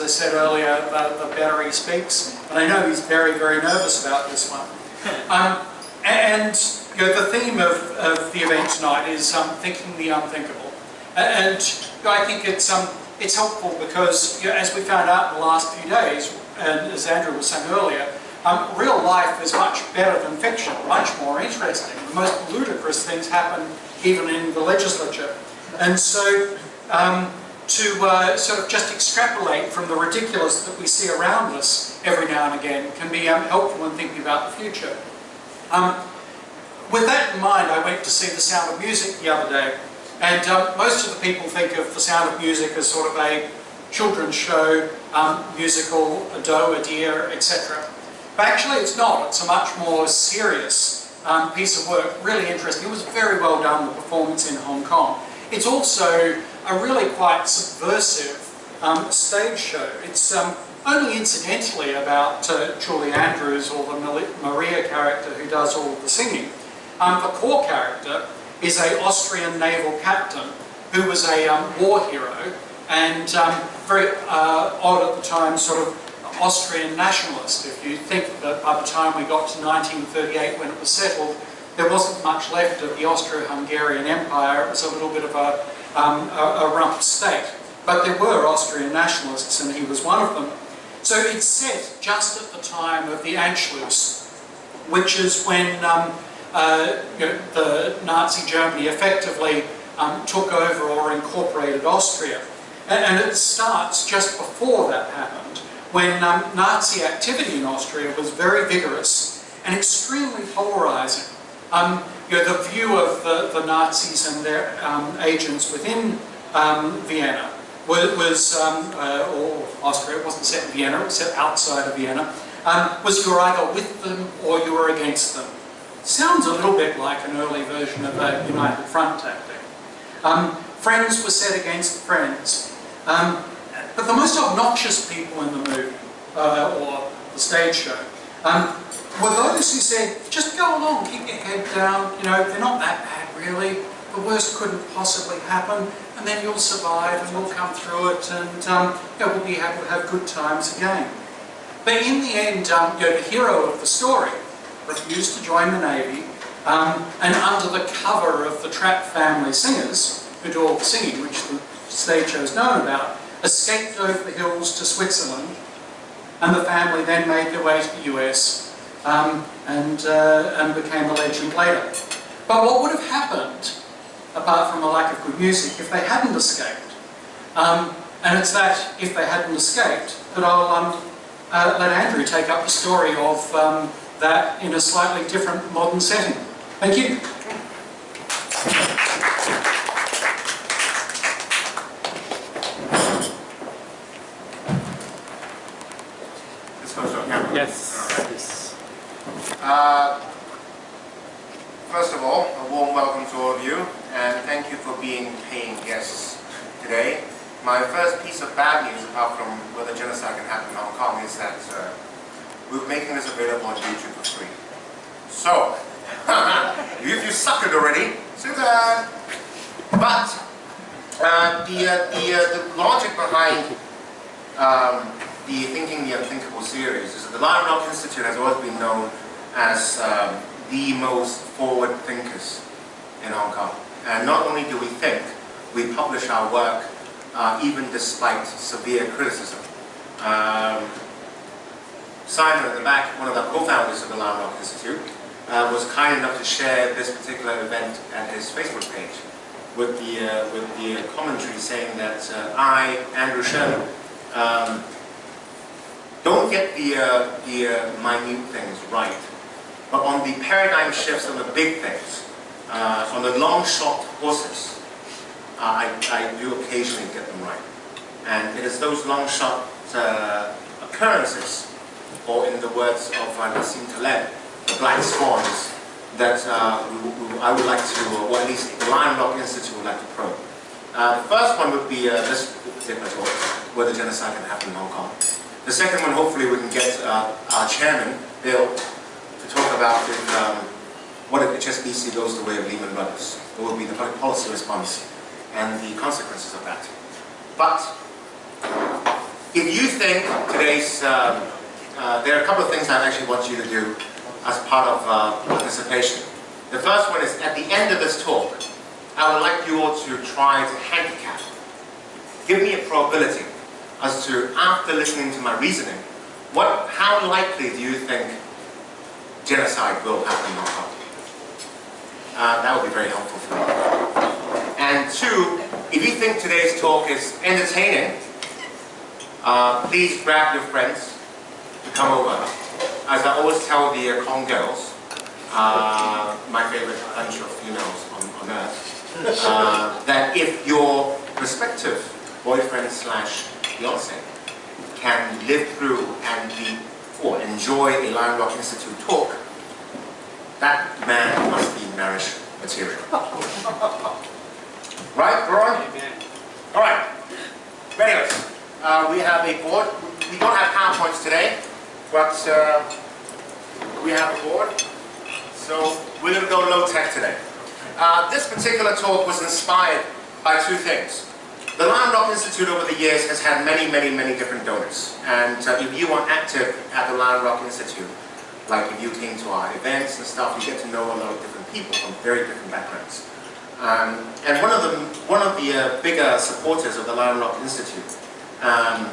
I said earlier, the, the better he speaks. And I know he's very, very nervous about this one. Um, and you know, the theme of, of the event tonight is um, thinking the unthinkable. And you know, I think it's, um, it's helpful because, you know, as we found out in the last few days, and as Andrew was saying earlier, um, real life is much better than fiction, much more interesting. The most ludicrous things happen even in the legislature. And so um, to uh, sort of just extrapolate from the ridiculous that we see around us every now and again can be um, helpful in thinking about the future. Um, with that in mind, I went to see The Sound of Music the other day, and um, most of the people think of The Sound of Music as sort of a children's show, um, musical, a doe, a deer, etc. But actually it's not, it's a much more serious um, piece of work, really interesting. It was very well done, the performance in Hong Kong. It's also a really quite subversive um, stage show. It's um, only incidentally about uh, Julie Andrews or the Maria character who does all the singing. Um, the core character is a Austrian naval captain who was a um, war hero and um, very uh, odd at the time sort of Austrian nationalist. If you think that by the time we got to 1938 when it was settled, there wasn't much left of the Austro-Hungarian Empire. It was a little bit of a um, a, a rump state. But there were Austrian nationalists and he was one of them. So it's set just at the time of the Anschluss, which is when um, uh, you know, the Nazi Germany effectively um, took over or incorporated Austria. And, and, it starts just before that happened, when um, Nazi activity in Austria was very vigorous and extremely polarizing. Um, you know, the view of the, the Nazis and their um, agents within um, Vienna was, was um, uh, or Austria, it wasn't set in Vienna, it was set outside of Vienna, um, was you were either with them or you were against them. Sounds a little bit like an early version of a United Front tactic. Um, friends were set against friends. But the most obnoxious people in the movie, uh, or the stage show, um, those who said, just go along, keep your head down, you know, they're not that bad really, the worst couldn't possibly happen, and then you'll survive and we'll come through it and um, you know, we'll be able to have good times again. But in the end, um, you know, the hero of the story refused to join the Navy um, and under the cover of the Trapp family singers, who do all the singing, which the stage show's known about, escaped over the hills to Switzerland and the family then made their way to the US um, and, uh, and became a legend later. But what would have happened, apart from a lack of good music, if they hadn't escaped? Um, and it's that, if they hadn't escaped, that I'll um, uh, let Andrew take up the story of um, that in a slightly different modern setting. Thank you. Yes. Uh, first of all, a warm welcome to all of you, and thank you for being paying guests today. My first piece of bad news, apart from whether genocide can happen in Hong Kong, is that uh, we're making this available on YouTube for free. So, if you suck it already, say that. But uh, the, uh, the, uh, the logic behind um, the Thinking the Unthinkable series is that the Lion Rock Institute has always been known as um, the most forward thinkers in Hong Kong. And not only do we think, we publish our work uh, even despite severe criticism. Um, Simon at the back, one of the co-founders of the Rock Institute, uh, was kind enough to share this particular event at his Facebook page with the, uh, with the commentary saying that uh, I, Andrew Sherman, um, don't get the, uh, the minute things right but on the paradigm shifts on the big things, uh, on the long shot horses, uh, I, I do occasionally get them right. And it is those long shot uh, occurrences, or in the words of uh, Nassim Taleb, the black swans, that uh, I would like to, or at least the Lion Rock Institute would like to probe. Uh, the first one would be uh, this particular talk, whether genocide can happen in Hong Kong. The second one, hopefully we can get our chairman, Bill, talk about if, um, what if HSBC goes the way of Lehman Brothers. What will be the public policy response and the consequences of that. But if you think today's, um, uh, there are a couple of things I actually want you to do as part of uh, participation. The first one is at the end of this talk, I would like you all to try to handicap. Give me a probability as to, after listening to my reasoning, what, how likely do you think genocide will happen in Hong Kong? Uh, that would be very helpful for me. And two, if you think today's talk is entertaining, uh, please grab your friends to come over. As I always tell the uh, Kong girls, uh, my favorite bunch of females on, on earth, uh, that if your prospective boyfriend slash fiance can live through and be or enjoy a Lion Rock Institute talk, that man must be marriage material. right, Roy? All right. Anyways, uh, we have a board. We don't have PowerPoints today, but uh, we have a board. So we're going to go low tech today. Uh, this particular talk was inspired by two things. The Lion Rock Institute over the years has had many, many, many different donors. And uh, if you are active at the Lion Rock Institute, like if you came to our events and stuff, you get to know a lot of different people from very different backgrounds. Um, and one of the, one of the uh, bigger supporters of the Lion Rock Institute, um,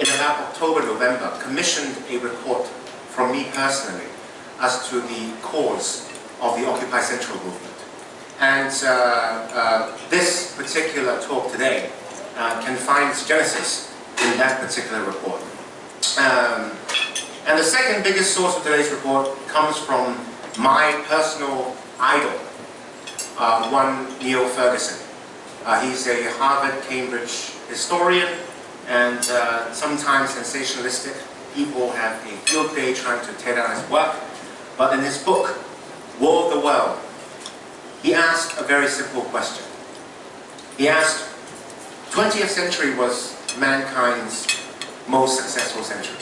in about October, November, commissioned a report from me personally as to the cause of the Occupy Central movement. And uh, uh, this particular talk today uh, can find its genesis in that particular report. Um, and the second biggest source of today's report comes from my personal idol, uh, one Niall Ferguson. Uh, he's a Harvard, Cambridge historian and uh, sometimes sensationalistic. People have a field day trying to tear down his work. But in his book, War of the World, he asked a very simple question. He asked, 20th century was mankind's most successful century.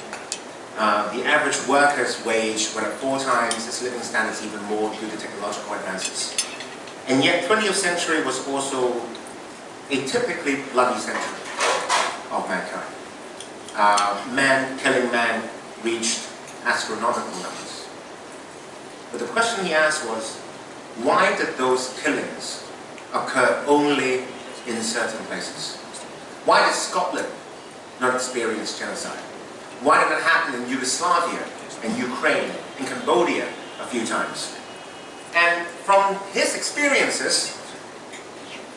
Uh, the average worker's wage went up four times, its living standards even more due to technological advances. And yet 20th century was also a typically bloody century of mankind. Uh, man killing man reached astronomical numbers. But the question he asked was, why did those killings occur only in certain places? Why did Scotland not experience genocide? Why did it happen in Yugoslavia and Ukraine and Cambodia a few times? And from his experiences,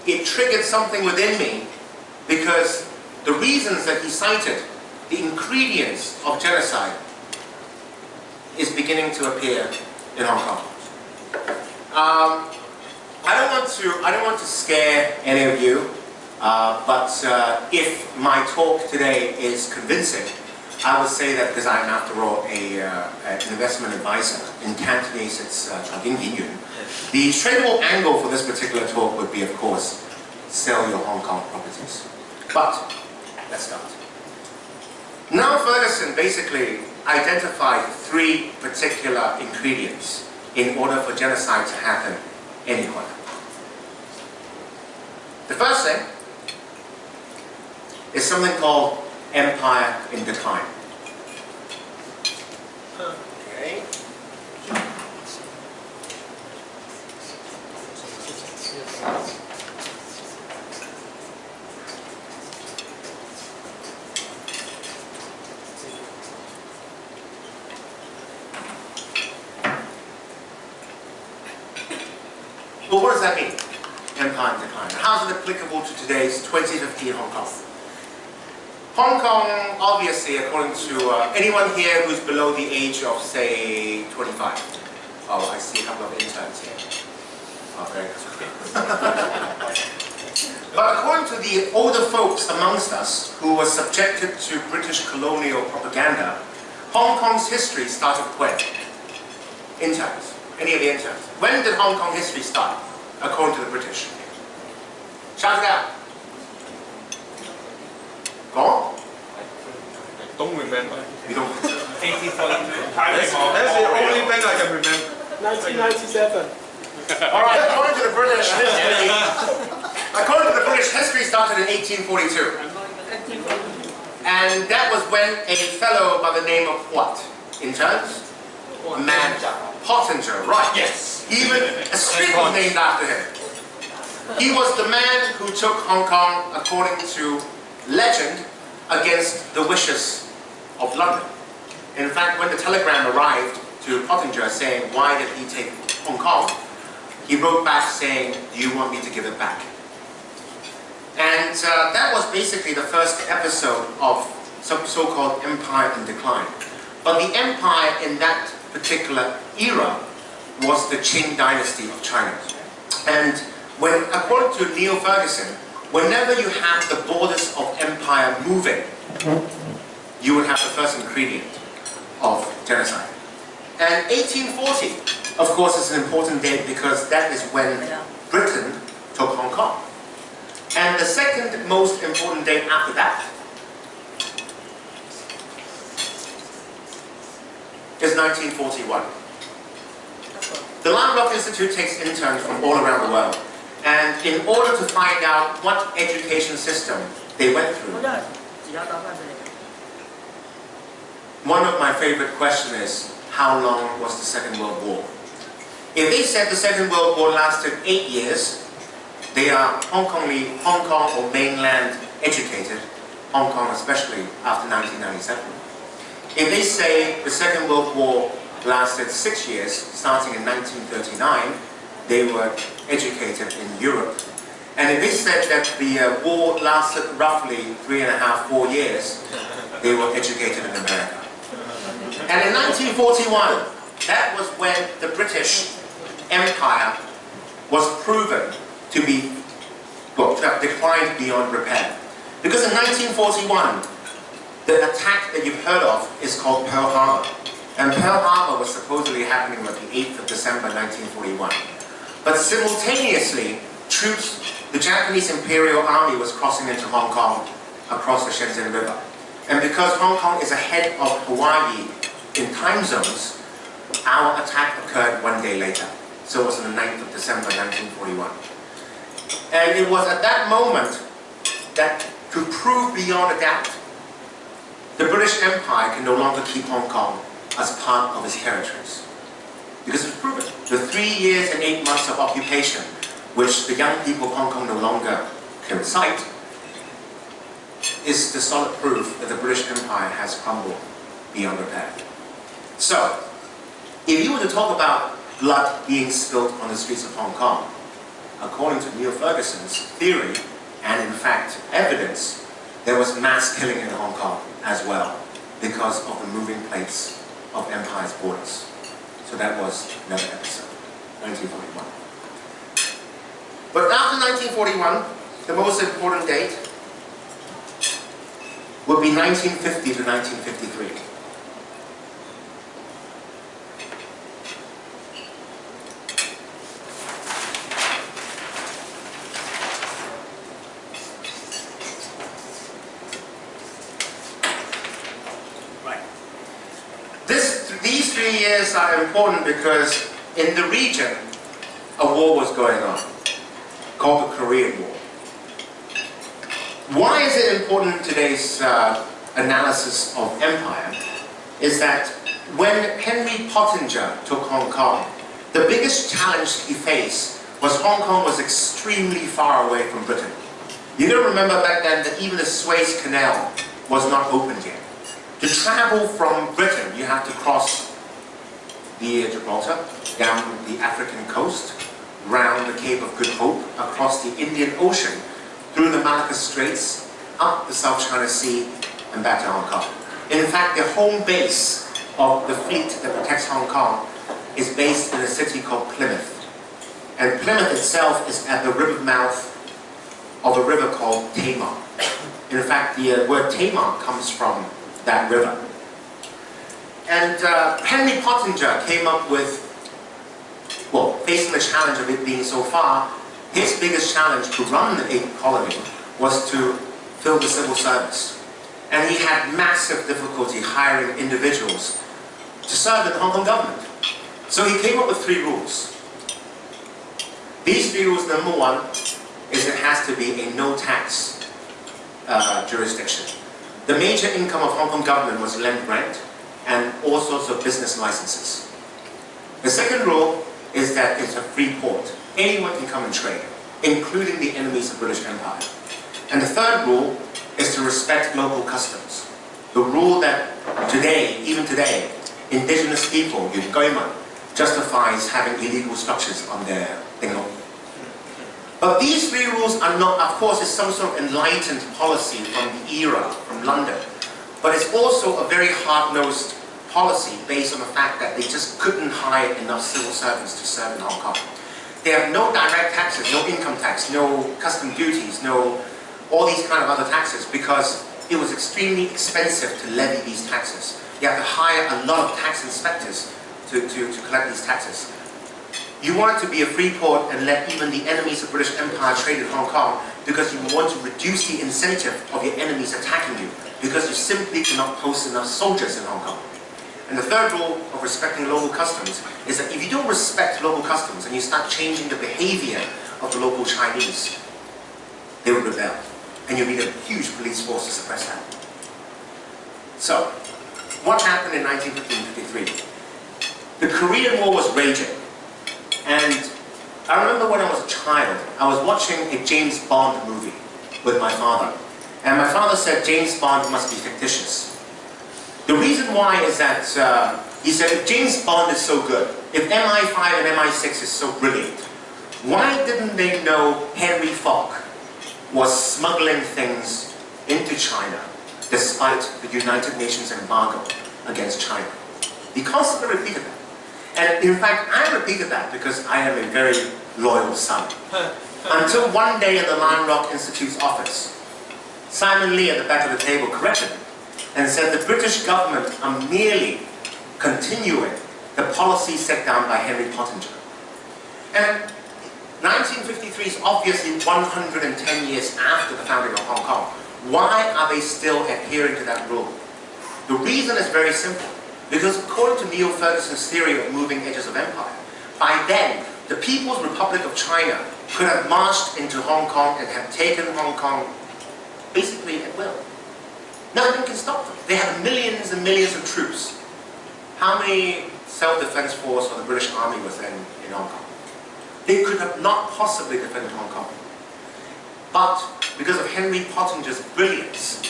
it triggered something within me because the reasons that he cited, the ingredients of genocide, is beginning to appear in Hong Kong. Um, I don't want to. I don't want to scare any of you, uh, but uh, if my talk today is convincing, I would say that because I'm, after all, a, uh, an investment advisor in Cantonese, it's uh, Yuan. The tradable angle for this particular talk would be, of course, sell your Hong Kong properties. But Let's start. Now Ferguson basically identified three particular ingredients in order for genocide to happen anywhere. The first thing is something called empire in decline. Okay what does that mean? Empire in decline. How is it applicable to today's 2015 Hong Kong? Hong Kong, obviously, according to uh, anyone here who's below the age of, say, 25. Oh, I see a couple of interns here. Oh, very good. but according to the older folks amongst us who were subjected to British colonial propaganda, Hong Kong's history started when? Interns. Any of the interns. When did Hong Kong history start, according to the British? Shout it out. Go on. I don't remember. You don't. 1842. That's, that's the only thing I can remember. 1997. All right. According to the British history, according to the British history, started in 1842. And And that was when a fellow by the name of what? In terms? Man Pottinger, right. Yes. Even a street was named after him. He was the man who took Hong Kong, according to legend, against the wishes of London. In fact, when the telegram arrived to Pottinger saying, why did he take Hong Kong? He wrote back saying, do you want me to give it back? And uh, that was basically the first episode of some so-called empire in decline. But the empire in that particular era was the Qing dynasty of China. And when, according to Niall Ferguson, whenever you have the borders of empire moving, you will have the first ingredient of genocide. And 1840, of course, is an important date because that is when Britain took Hong Kong. And the second most important date after that is 1941. The Lion Institute takes interns from all around the world. And in order to find out what education system they went through, one of my favorite questions is, how long was the Second World War? If they said the Second World War lasted eight years, they are Hong Kong, Hong Kong or mainland educated, Hong Kong especially after 1997. If they say the Second World War lasted six years, starting in 1939, they were educated in Europe. And if they said that the uh, war lasted roughly three and a half, four years, they were educated in America. And in 1941, that was when the British Empire was proven to be, well, to have declined beyond repair. Because in 1941, the attack that you've heard of is called Pearl Harbor. And Pearl Harbor was supposedly happening on the 8th of December 1941. But simultaneously, troops, the Japanese Imperial Army was crossing into Hong Kong across the Shenzhen River. And because Hong Kong is ahead of Hawaii in time zones, our attack occurred one day later. So it was on the 9th of December 1941. And it was at that moment that to prove beyond a doubt the British Empire can no longer keep Hong Kong as part of its territories. Because it's proven. The three years and eight months of occupation, which the young people of Hong Kong no longer can recite, is the solid proof that the British Empire has crumbled beyond repair. So, if you were to talk about blood being spilled on the streets of Hong Kong, according to Niall Ferguson's theory, and in fact evidence, there was mass killing in Hong Kong as well because of the moving plates of empire's borders. So that was another episode, 1941. But after 1941, the most important date would be 1950 to 1953. Three are important because in the region, a war was going on, called the Korean War. Why is it important in today's uh, analysis of empire? Is that when Henry Pottinger took Hong Kong, the biggest challenge he faced was Hong Kong was extremely far away from Britain. You gotta remember back then that even the Suez Canal was not opened yet. To travel from Britain, you have to cross near Gibraltar, down the African coast, round the Cape of Good Hope, across the Indian Ocean, through the Malacca Straits, up the South China Sea, and back to Hong Kong. In fact, the home base of the fleet that protects Hong Kong is based in a city called Plymouth. And Plymouth itself is at the river mouth of a river called Tamar. In fact, the uh, word Tamar comes from that river. And uh, Henry Pottinger came up with, well, facing the challenge of it being so far, his biggest challenge to run the eighth colony was to fill the civil service. And he had massive difficulty hiring individuals to serve in the Hong Kong government. So he came up with three rules. These three rules, number one, is it has to be a no-tax uh, jurisdiction. The major income of Hong Kong government was land grant and all sorts of business licenses. The second rule is that it's a free port. Anyone can come and trade, including the enemies of British Empire. And the third rule is to respect local customs. The rule that today, even today, indigenous people, Yun Goiman, justifies having illegal structures on their Dinglong. But these three rules are not, of course, it's some sort of enlightened policy from the era, from London. But it's also a very hard-nosed policy based on the fact that they just couldn't hire enough civil servants to serve in Hong Kong. They have no direct taxes, no income tax, no custom duties, no all these kind of other taxes because it was extremely expensive to levy these taxes. You have to hire a lot of tax inspectors to, to, to collect these taxes. You want to be a free port and let even the enemies of British Empire trade in Hong Kong because you want to reduce the incentive of your enemies attacking you because you simply cannot post enough soldiers in Hong Kong. And the third rule of respecting local customs is that if you don't respect local customs and you start changing the behavior of the local Chinese, they will rebel. And you'll need a huge police force to suppress that. So, what happened in 1953? The Korean War was raging. And I remember when I was a child, I was watching a James Bond movie with my father. And my father said James Bond must be fictitious. The reason why is that uh, he said if James Bond is so good, if MI5 and MI6 is so brilliant, why didn't they know Henry Fok was smuggling things into China despite the United Nations embargo against China? He constantly repeated that. And in fact, I repeated that because I am a very loyal son. Until one day in the Lion Rock Institute's office, Simon Lee at the back of the table corrected me and said the British government are merely continuing the policy set down by Henry Pottinger. And 1953 is obviously 110 years after the founding of Hong Kong. Why are they still adhering to that rule? The reason is very simple. Because according to Niall Ferguson's theory of moving edges of empire, by then, the People's Republic of China could have marched into Hong Kong and have taken Hong Kong basically at will. Nothing can stop them. They have millions and millions of troops. How many self-defense force of the British Army was then in Hong Kong? They could have not possibly defended Hong Kong. But because of Henry Pottinger's brilliance,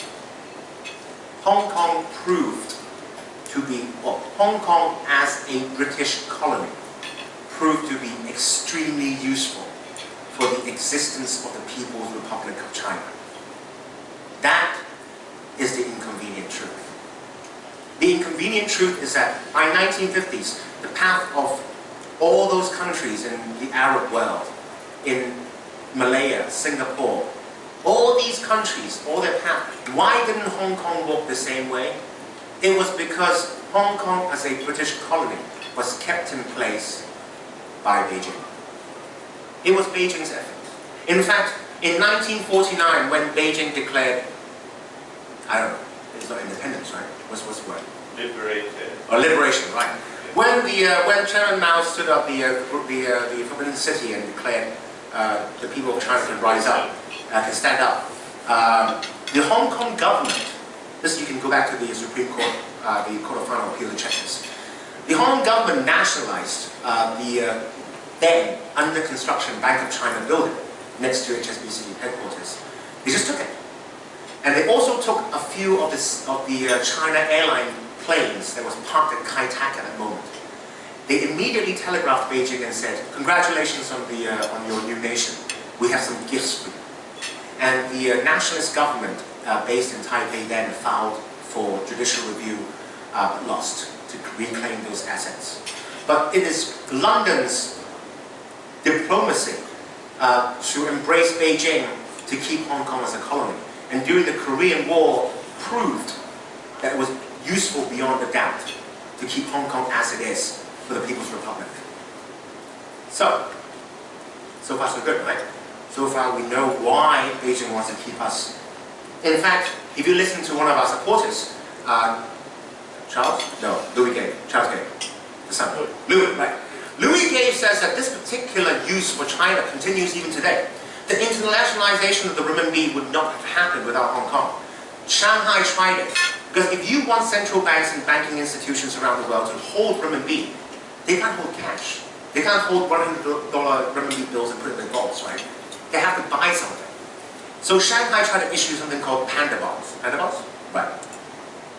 Hong Kong proved to be, well, Hong Kong as a British colony proved to be extremely useful for the existence of the People's Republic of China. That is the inconvenient truth. The inconvenient truth is that by 1950s, the path of all those countries in the Arab world, in Malaya, Singapore, all these countries, all their path, why didn't Hong Kong walk the same way? It was because Hong Kong as a British colony was kept in place by Beijing. It was Beijing's effort. In fact, in 1949, when Beijing declared, I don't know, it's not independence, right? What's, what's the word? Liberated. Or liberation, right. When the uh, when Chairman Mao stood up the uh, the uh, the Forbidden City and declared uh, the people of China can rise up, uh, can stand up, um, the Hong Kong government this you can go back to the Supreme Court, uh, the Court of Final Appeal to check this. The Hong Kong government nationalized uh, the uh, then under construction Bank of China building next to HSBC headquarters. They just took it. And they also took a few of, this, of the uh, China airline planes that was parked at Kai Tak at that moment. They immediately telegraphed Beijing and said, congratulations on, the, uh, on your new nation. We have some gifts for you. And the uh, nationalist government uh, based in Taipei then filed for judicial review, uh, lost to reclaim those assets. But it is London's diplomacy uh, to embrace Beijing to keep Hong Kong as a colony. And during the Korean War proved that it was useful beyond a doubt to keep Hong Kong as it is for the People's Republic. So, so far so good, right? So far we know why Beijing wants to keep us in fact, if you listen to one of our supporters, uh, Charles? No, Louis Gay. Charles Gay. The son. Louis, right? Louis Gay says that this particular use for China continues even today. The internationalization of the renminbi would not have happened without Hong Kong. Shanghai tried it. Because if you want central banks and banking institutions around the world to hold renminbi, they can't hold cash. They can't hold $100 renminbi bills and put it in vaults, right? They have to buy something. So Shanghai tried to issue something called panda bonds. Panda bonds? Right.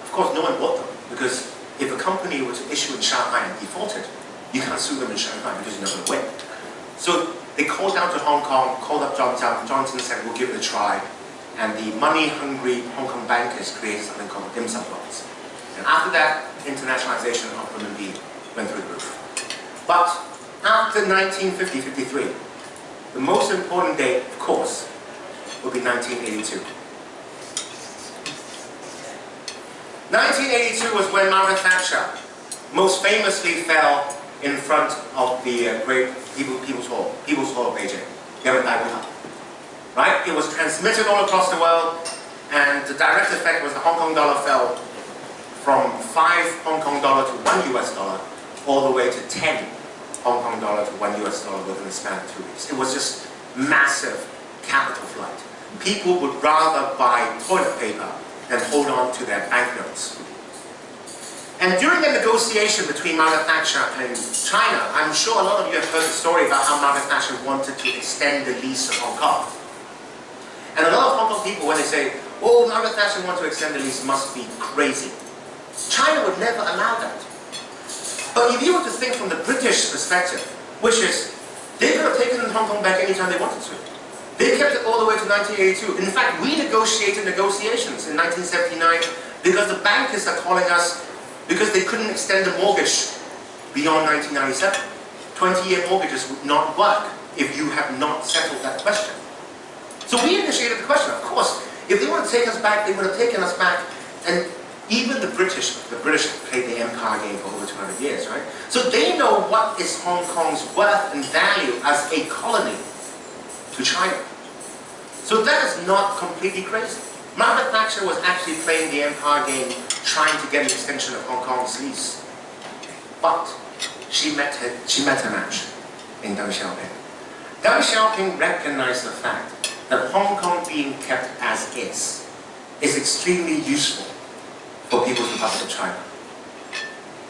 Of course, no one bought them because if a company were to issue in Shanghai and defaulted, you can't sue them in Shanghai because you're not going to win. So they called down to Hong Kong, called up John Tsang, Johnson said, we'll give it a try. And the money-hungry Hong Kong bankers created something called dim sum bonds. And after that, internationalization of renminbi went through the roof. But after 1950-53, the most important date, of course, will be 1982. 1982 was when Margaret Thatcher most famously fell in front of the uh, great People, People's Hall, People's Hall of Beijing, Right? It was transmitted all across the world, and the direct effect was the Hong Kong dollar fell from 5 Hong Kong dollar to 1 US dollar, all the way to 10 Hong Kong dollar to 1 US dollar within a span of two weeks. It was just massive capital flight. People would rather buy toilet paper than hold on to their banknotes. And during the negotiation between Margaret Thatcher and China, I'm sure a lot of you have heard the story about how Margaret Thatcher wanted to extend the lease of Hong Kong. And a lot of Hong Kong people, when they say, oh, Margaret Thatcher wants to extend the lease, must be crazy. China would never allow that. But if you were to think from the British perspective, which is, they could have taken Hong Kong back anytime they wanted to. They kept it all the way to 1982. In fact, we negotiated negotiations in 1979 because the bankers are calling us because they couldn't extend the mortgage beyond 1997. 20-year mortgages would not work if you have not settled that question. So we initiated the question, of course. If they want to take us back, they would have taken us back. And even the British, the British played the empire game for over 200 years, right? So they know what is Hong Kong's worth and value as a colony to China. So that is not completely crazy. Margaret Thatcher was actually playing the empire game, trying to get an extension of Hong Kong's lease. But she met her, she met her match in Deng Xiaoping. Deng Xiaoping recognized the fact that Hong Kong being kept as is is extremely useful for People's Republic of China.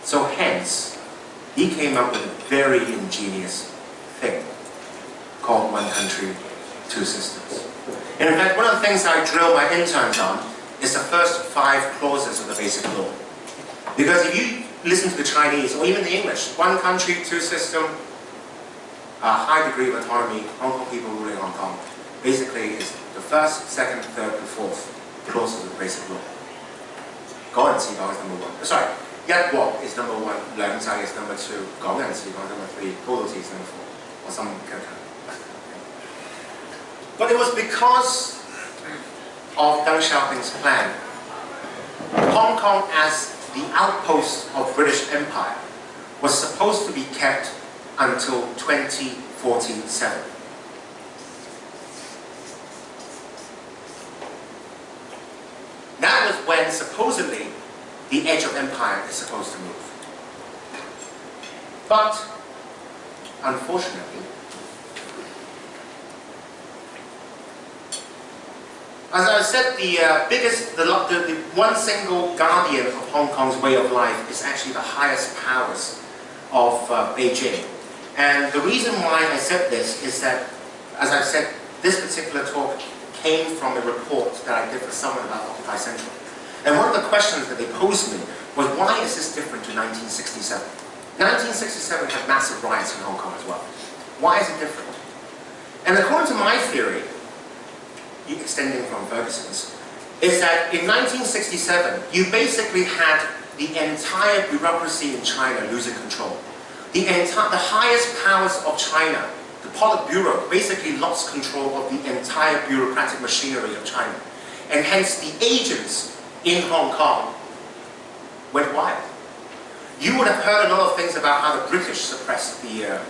So hence, he came up with a very ingenious thing called One Country, Two Systems. In fact, one of the things I drill my interns on is the first five clauses of the Basic Law. Because if you listen to the Chinese or even the English, one country, two system, a high degree of autonomy, Hong Kong people ruling Hong Kong, basically is the first, second, third, and fourth clauses of the Basic Law. Gao and is number one. Sorry, Yat Walk is number one, Lang Zhang is number two, Gong and is number three, Go is number four, or some kind of but it was because of Deng Xiaoping's plan. Hong Kong as the outpost of British Empire was supposed to be kept until 2047. That was when supposedly the edge of empire is supposed to move. But unfortunately, As I said, the uh, biggest, the, the, the, one single guardian of Hong Kong's way of life is actually the highest powers of uh, Beijing. And the reason why I said this is that, as I said, this particular talk came from a report that I did for someone about Occupy Central. And one of the questions that they posed me was, why is this different to 1967? 1967 had massive riots in Hong Kong as well. Why is it different? And according to my theory, extending from Ferguson's, is that in 1967, you basically had the entire bureaucracy in China losing control. The, entire, the highest powers of China, the Politburo, basically lost control of the entire bureaucratic machinery of China. And hence the agents in Hong Kong went wild. You would have heard a lot of things about how the British suppressed the, uh,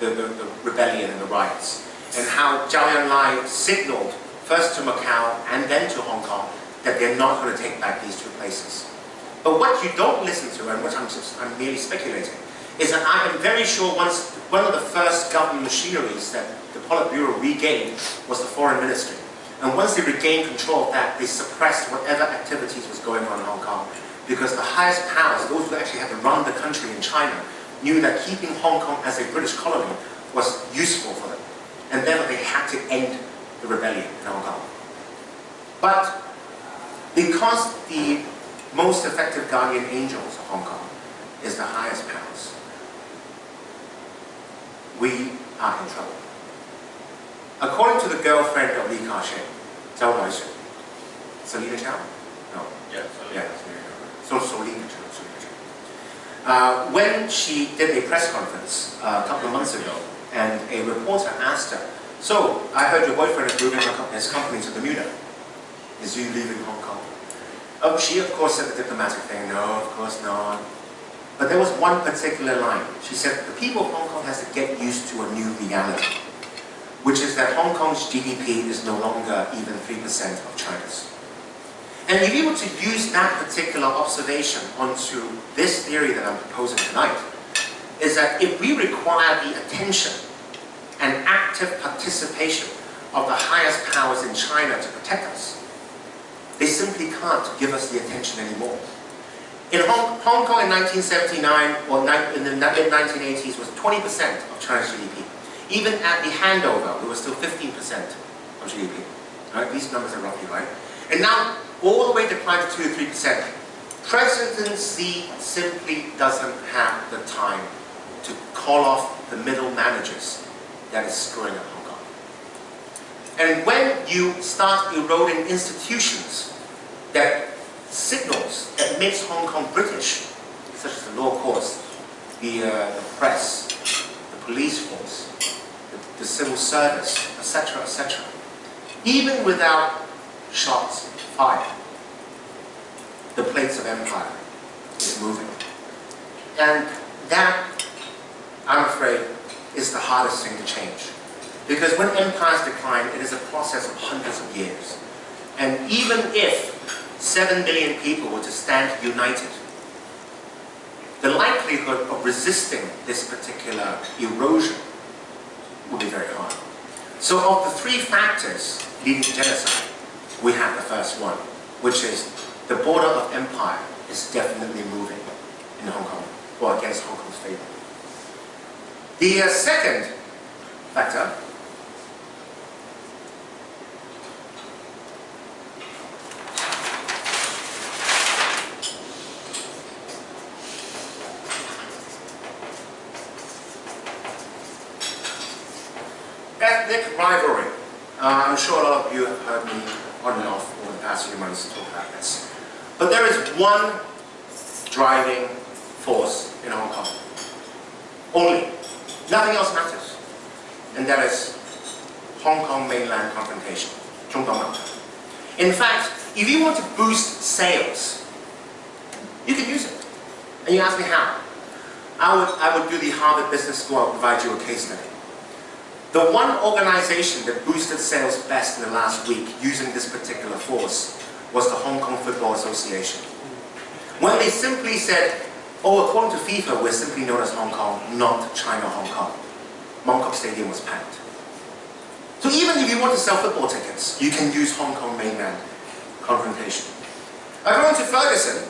the, the, the rebellion and the riots, and how Zhou Enlai signaled first to Macau and then to Hong Kong, that they're not going to take back these two places. But what you don't listen to, and what I'm, I'm merely speculating, is that I am very sure once one of the first government machineries that the Politburo regained was the foreign ministry. And once they regained control of that, they suppressed whatever activities was going on in Hong Kong. Because the highest powers, those who actually had to run the country in China, knew that keeping Hong Kong as a British colony was useful for them. And therefore they had to end rebellion in Hong Kong. But because the most effective guardian angels of Hong Kong is the highest powers, we are in trouble. According to the girlfriend of Li Ka-shing, Zhao Huaishu, Solina Chau? No. Yeah, Yeah, so. Solina Chau. Uh, when she did a press conference uh, a couple of months ago, and a reporter asked her, so, I heard your boyfriend is moving his company to Bermuda. Is you leaving Hong Kong? Oh, she of course said the diplomatic thing, no, of course not. But there was one particular line. She said, the people of Hong Kong has to get used to a new reality, which is that Hong Kong's GDP is no longer even 3% of China's. And if you were to use that particular observation onto this theory that I'm proposing tonight, is that if we require the attention and active participation of the highest powers in China to protect us, they simply can't give us the attention anymore. In Hong, Hong Kong in 1979 or in the mid-1980s was 20% of China's GDP. Even at the handover, it was still 15% of GDP. Right? These numbers are roughly right. And now, all the way declined to 2 to 3%. President Xi simply doesn't have the time to call off the middle managers that is screwing up Hong Kong. And when you start eroding institutions that signals that makes Hong Kong British, such as the law courts, the, uh, the press, the police force, the, the civil service, etc., etc., even without shots fired, the plates of empire is moving. And that, I'm afraid, is the hardest thing to change. Because when empires decline, it is a process of hundreds of years. And even if 7 million people were to stand united, the likelihood of resisting this particular erosion would be very hard. So of the three factors leading to genocide, we have the first one, which is the border of empire is definitely moving in Hong Kong, or against Hong favor. The uh, second factor ethnic rivalry. Uh, I'm sure a lot of you have heard me on and off over the past few months talk about this. But there is one driving force in Hong Kong. Only. Nothing else matters. And that is Hong Kong mainland confrontation, Zhongguang In fact, if you want to boost sales, you can use it. And you ask me how. I would, I would do the Harvard Business School, I'll provide you a case study. The one organization that boosted sales best in the last week using this particular force was the Hong Kong Football Association. When they simply said, oh, according to FIFA, we're simply known as Hong Kong, not China Hong Kong. Mong Kok Stadium was packed. So even if you want to sell football tickets, you can use Hong Kong mainland confrontation. I According to Ferguson,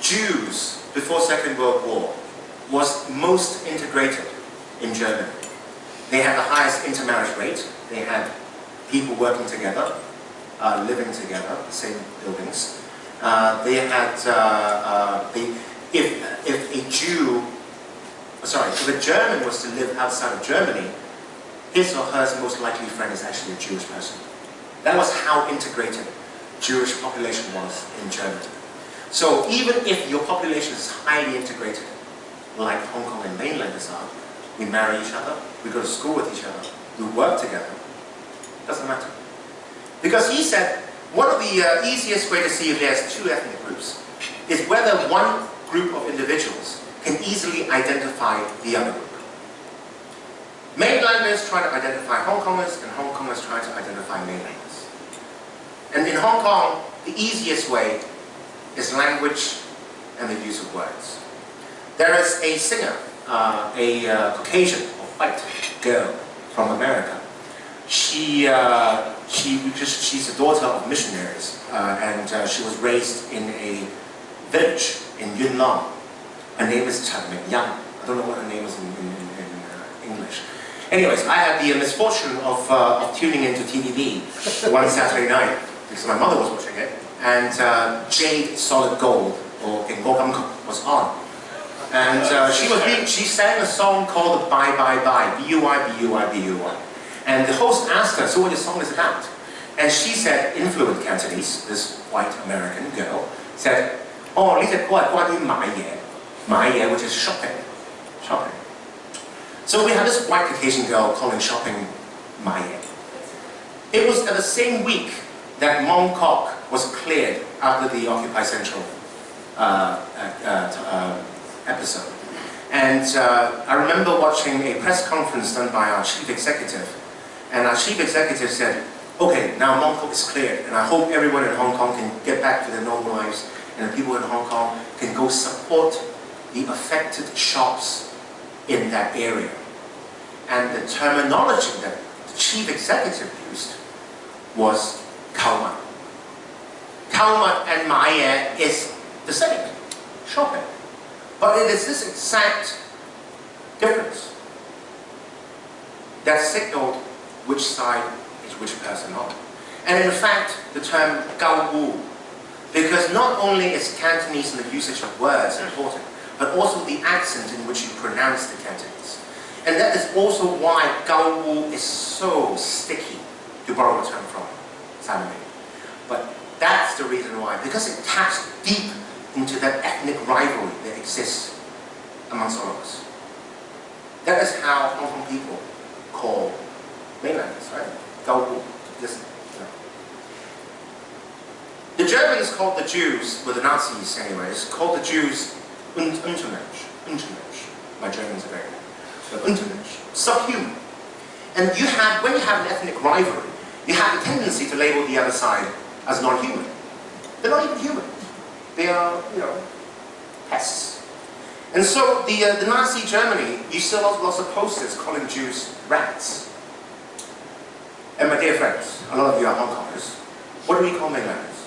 Jews before Second World War was most integrated in Germany. They had the highest intermarriage rate. They had people working together, uh, living together, the same buildings. Uh, they had, uh, uh, if, if a Jew, sorry, if a German was to live outside of Germany, his or her most likely friend is actually a Jewish person. That was how integrated Jewish population was in Germany. So even if your population is highly integrated, like Hong Kong and mainlanders are, we marry each other, we go to school with each other, we work together, doesn't matter. Because he said, one of the uh, easiest way to see if there's two ethnic groups is whether one group of individuals can easily identify the other group. Mainlanders try to identify Hong Kongers and Hong Kongers try to identify mainlanders. And in Hong Kong, the easiest way is language and the use of words. There is a singer, uh, a uh, Caucasian or white girl from America. she, uh, she, she's the daughter of missionaries, uh, and uh, she was raised in a village in Yuen Long. Her name is Chen Ming Yang. I don't know what her name is in, in, in, in uh, English. Anyways, I had the misfortune of, uh, of tuning into TVB one Saturday night, because my mother was watching it, and uh, Jade Solid Gold, or Ging Bo Gam was on. And uh, she was being, she sang a song called Bye Bye Bye, B-U-I, B-U-I, B-U-I. And the host asked her, so what the song is about? And she said, in fluent Cantonese, this white American girl, said, oh, 呢只歌系关于买嘢，买嘢 which is shopping, shopping. So we had this white Caucasian girl calling shopping 买嘢. It was at the same week that Mongkok was cleared after the Occupy Central uh, uh, uh, episode. And uh, I remember watching a press conference done by our chief executive and our chief executive said, okay, now Mongkok is cleared, and I hope everyone in Hong Kong can get back to their normal lives, and the people in Hong Kong can go support the affected shops in that area. And the terminology that the chief executive used was Kauma. Kauma and Maya is the same, shopping. But it is this exact difference that signaled which side is which person on. And in fact, the term Gao Wu, because not only is Cantonese and the usage of words important, but also the accent in which you pronounce the Cantonese. And that is also why Gao Wu is so sticky, to borrow a term from Simon But that's the reason why, because it taps deep into that ethnic rivalry that exists amongst all of us. That is how Hong Kong people call mainlanders, right? Gao know. The Germans called the Jews, well the Nazis anyways, called the Jews un Untermensch, Untermensch. My German's are very good. Untermensch, subhuman. And you have, when you have an ethnic rivalry, you have a tendency to label the other side as non-human. They're not even human. They are, you know, pests. And so the, uh, the Nazi Germany, you saw lots, lots of posters calling Jews rats. And my dear friends, a lot of you are Hong Kongers, what do we call mainlanders?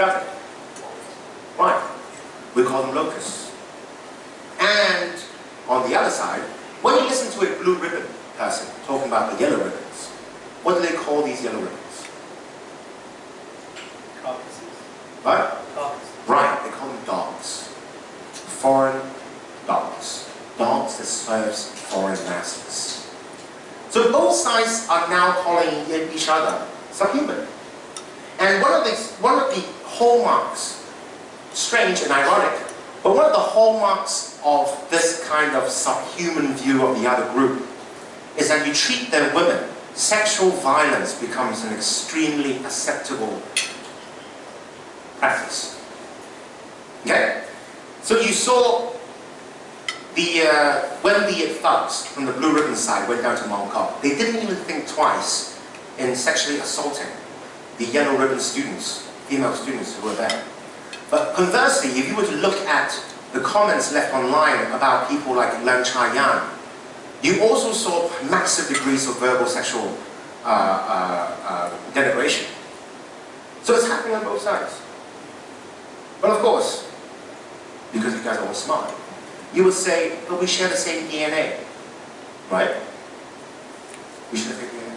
Right. We call them locusts. And on the other side, when you listen to a blue ribbon person talking about the yellow ribbons, what do they call these yellow ribbons? Carcasses. Right? Carcasses. Right, they call them dogs. Foreign dogs. Dogs that serves foreign masters. So both sides are now calling each other subhuman. And one of the, one of the hallmarks, strange and ironic, but one of the hallmarks of this kind of subhuman view of the other group is that you treat their women, sexual violence becomes an extremely acceptable practice. Okay? So you saw the, uh, when the thugs from the Blue Ribbon side went down to Mongkok, they didn't even think twice in sexually assaulting the Yellow Ribbon students, female students who were there. But conversely, if you were to look at the comments left online about people like Leung Cha-yan, you also saw massive degrees of verbal sexual uh, uh, uh, denigration. So it's happening on both sides. But of course, because you guys are all smart, you would say, but we share the same DNA, right? We share the same DNA.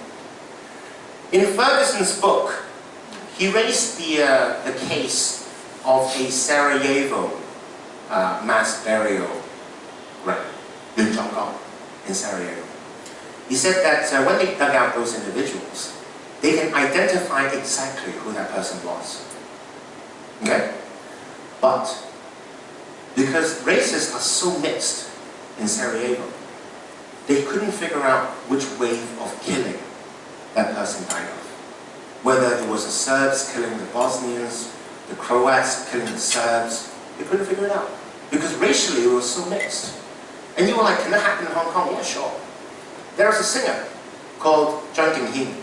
In Ferguson's book, he raised the, uh, the case of a Sarajevo uh, mass burial in Sarajevo. He said that uh, when they dug out those individuals, they can identify exactly who that person was. Okay? But because races are so mixed in Sarajevo, they couldn't figure out which wave of killing that person died of. Whether it was the Serbs killing the Bosnians, the Croats killing the Serbs, they couldn't figure it out. Because racially it was so mixed. And you were like, can that happen in Hong Kong? Yeah, sure. There was a singer called Zhang Dinghin,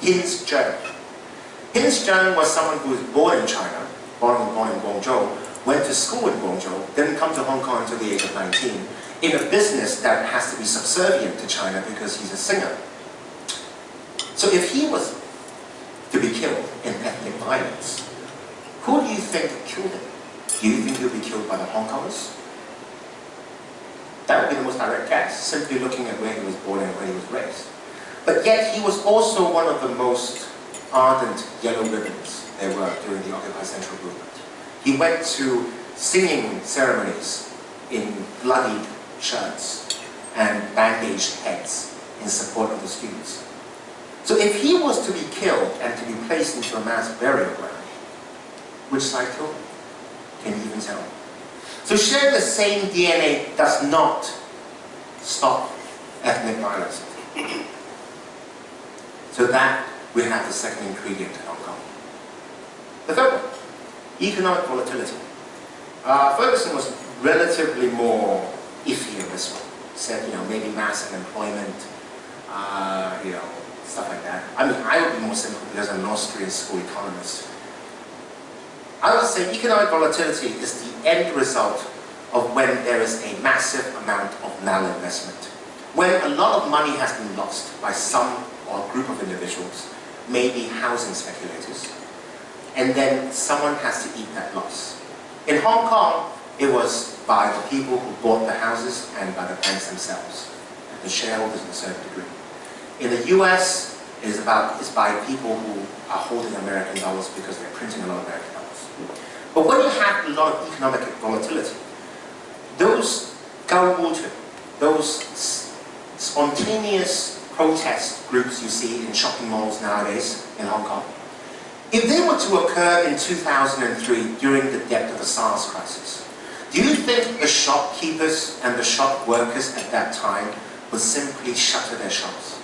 Hins Cheung. Hins Cheung was someone who was born in China, born, born in Guangzhou, went to school in Guangzhou, didn't come to Hong Kong until the age of 19, in a business that has to be subservient to China because he's a singer. So if he was to be killed in ethnic violence, who do you think killed him? Do you think he'll be killed by the Hong Kongers? That would be the most direct guess, simply looking at where he was born and where he was raised. But yet he was also one of the most ardent yellow ribbons there were during the Occupy Central movement. He went to singing ceremonies in bloodied shirts and bandaged heads in support of the students. So if he was to be killed and to be placed into a mass burial ground, which him? Can you even tell? So sharing the same DNA does not stop ethnic violence. So that we have the second ingredient in Hong Kong. The third one, economic volatility. Uh, Ferguson was relatively more iffy on this one. Said, you know, maybe mass unemployment, uh, you know, stuff like that. I mean, I would be more cynical because I'm an Austrian school economist. I would say economic volatility is the end result of when there is a massive amount of malinvestment. When a lot of money has been lost by some or group of individuals, maybe housing speculators, and then someone has to eat that loss. In Hong Kong, it was by the people who bought the houses and by the banks themselves, the shareholders in a certain degree. In the US, it is about by people who are holding American dollars because they're printing a lot of American dollars. But when you have a lot of economic volatility, those Gao those spontaneous protest groups you see in shopping malls nowadays in Hong Kong, if they were to occur in 2003 during the depth of the SARS crisis, do you think the shopkeepers and the shop workers at that time would simply shutter their shops?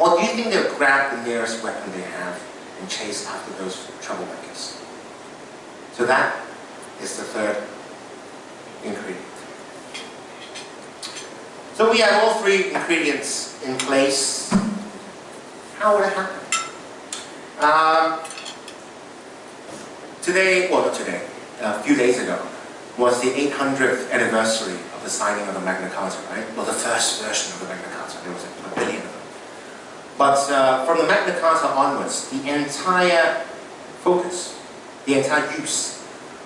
Or do you think they'll grab the nearest weapon they have and chase after those troublemakers? So that is the third ingredient. So we have all three ingredients in place. How would it happen? Um, today, well not today, a few days ago, was the 800th anniversary of the signing of the Magna Carta, right? Well, the first version of the Magna Carta, there was a. But uh, from the Magna Carta onwards, the entire focus, the entire use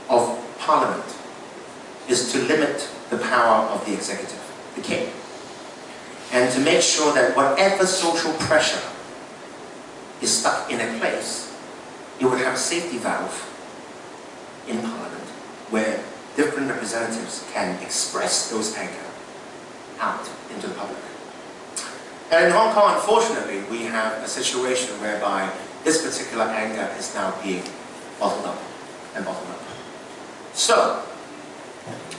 of Parliament is to limit the power of the executive, the king and to make sure that whatever social pressure is stuck in a place, it would have a safety valve in Parliament where different representatives can express those anger out into the public. And in Hong Kong, unfortunately, we have a situation whereby this particular anger is now being bottled up and bottled up. So,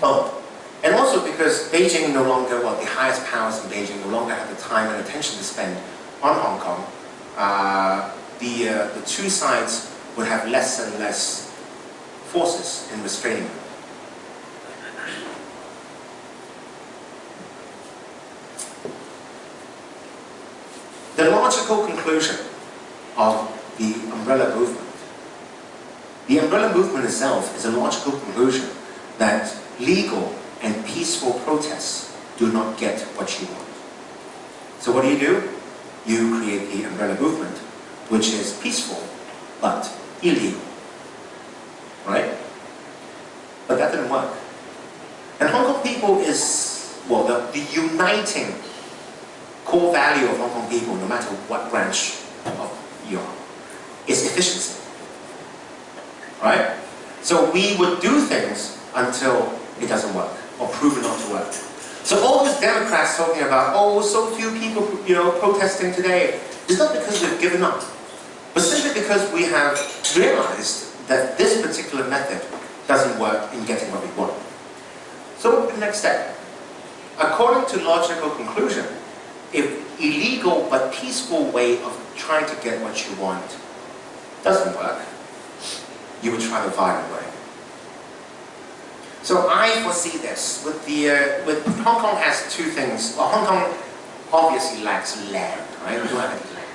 oh, and also because Beijing no longer, well, the highest powers in Beijing no longer have the time and attention to spend on Hong Kong, uh, the, uh, the two sides would have less and less forces in restraining them. The logical conclusion of the umbrella movement, the umbrella movement itself is a logical conclusion that legal and peaceful protests do not get what you want. So what do you do? You create the umbrella movement, which is peaceful, but illegal. Right? But that didn't work. And Hong Kong people is, well, the, the uniting core value of Hong Kong people, no matter what branch of you are, is efficiency. Right? So we would do things until it doesn't work or proven not to work. So all these Democrats talking about, oh, so few people, you know, protesting today, it's not because we've given up, but simply because we have realized that this particular method doesn't work in getting what we want. So what would be the next step? According to logical conclusion, if illegal but peaceful way of trying to get what you want doesn't work, you would try the violent way. So I foresee this with the uh, with Hong Kong has two things. Well, Hong Kong obviously lacks land, right? We don't have any land.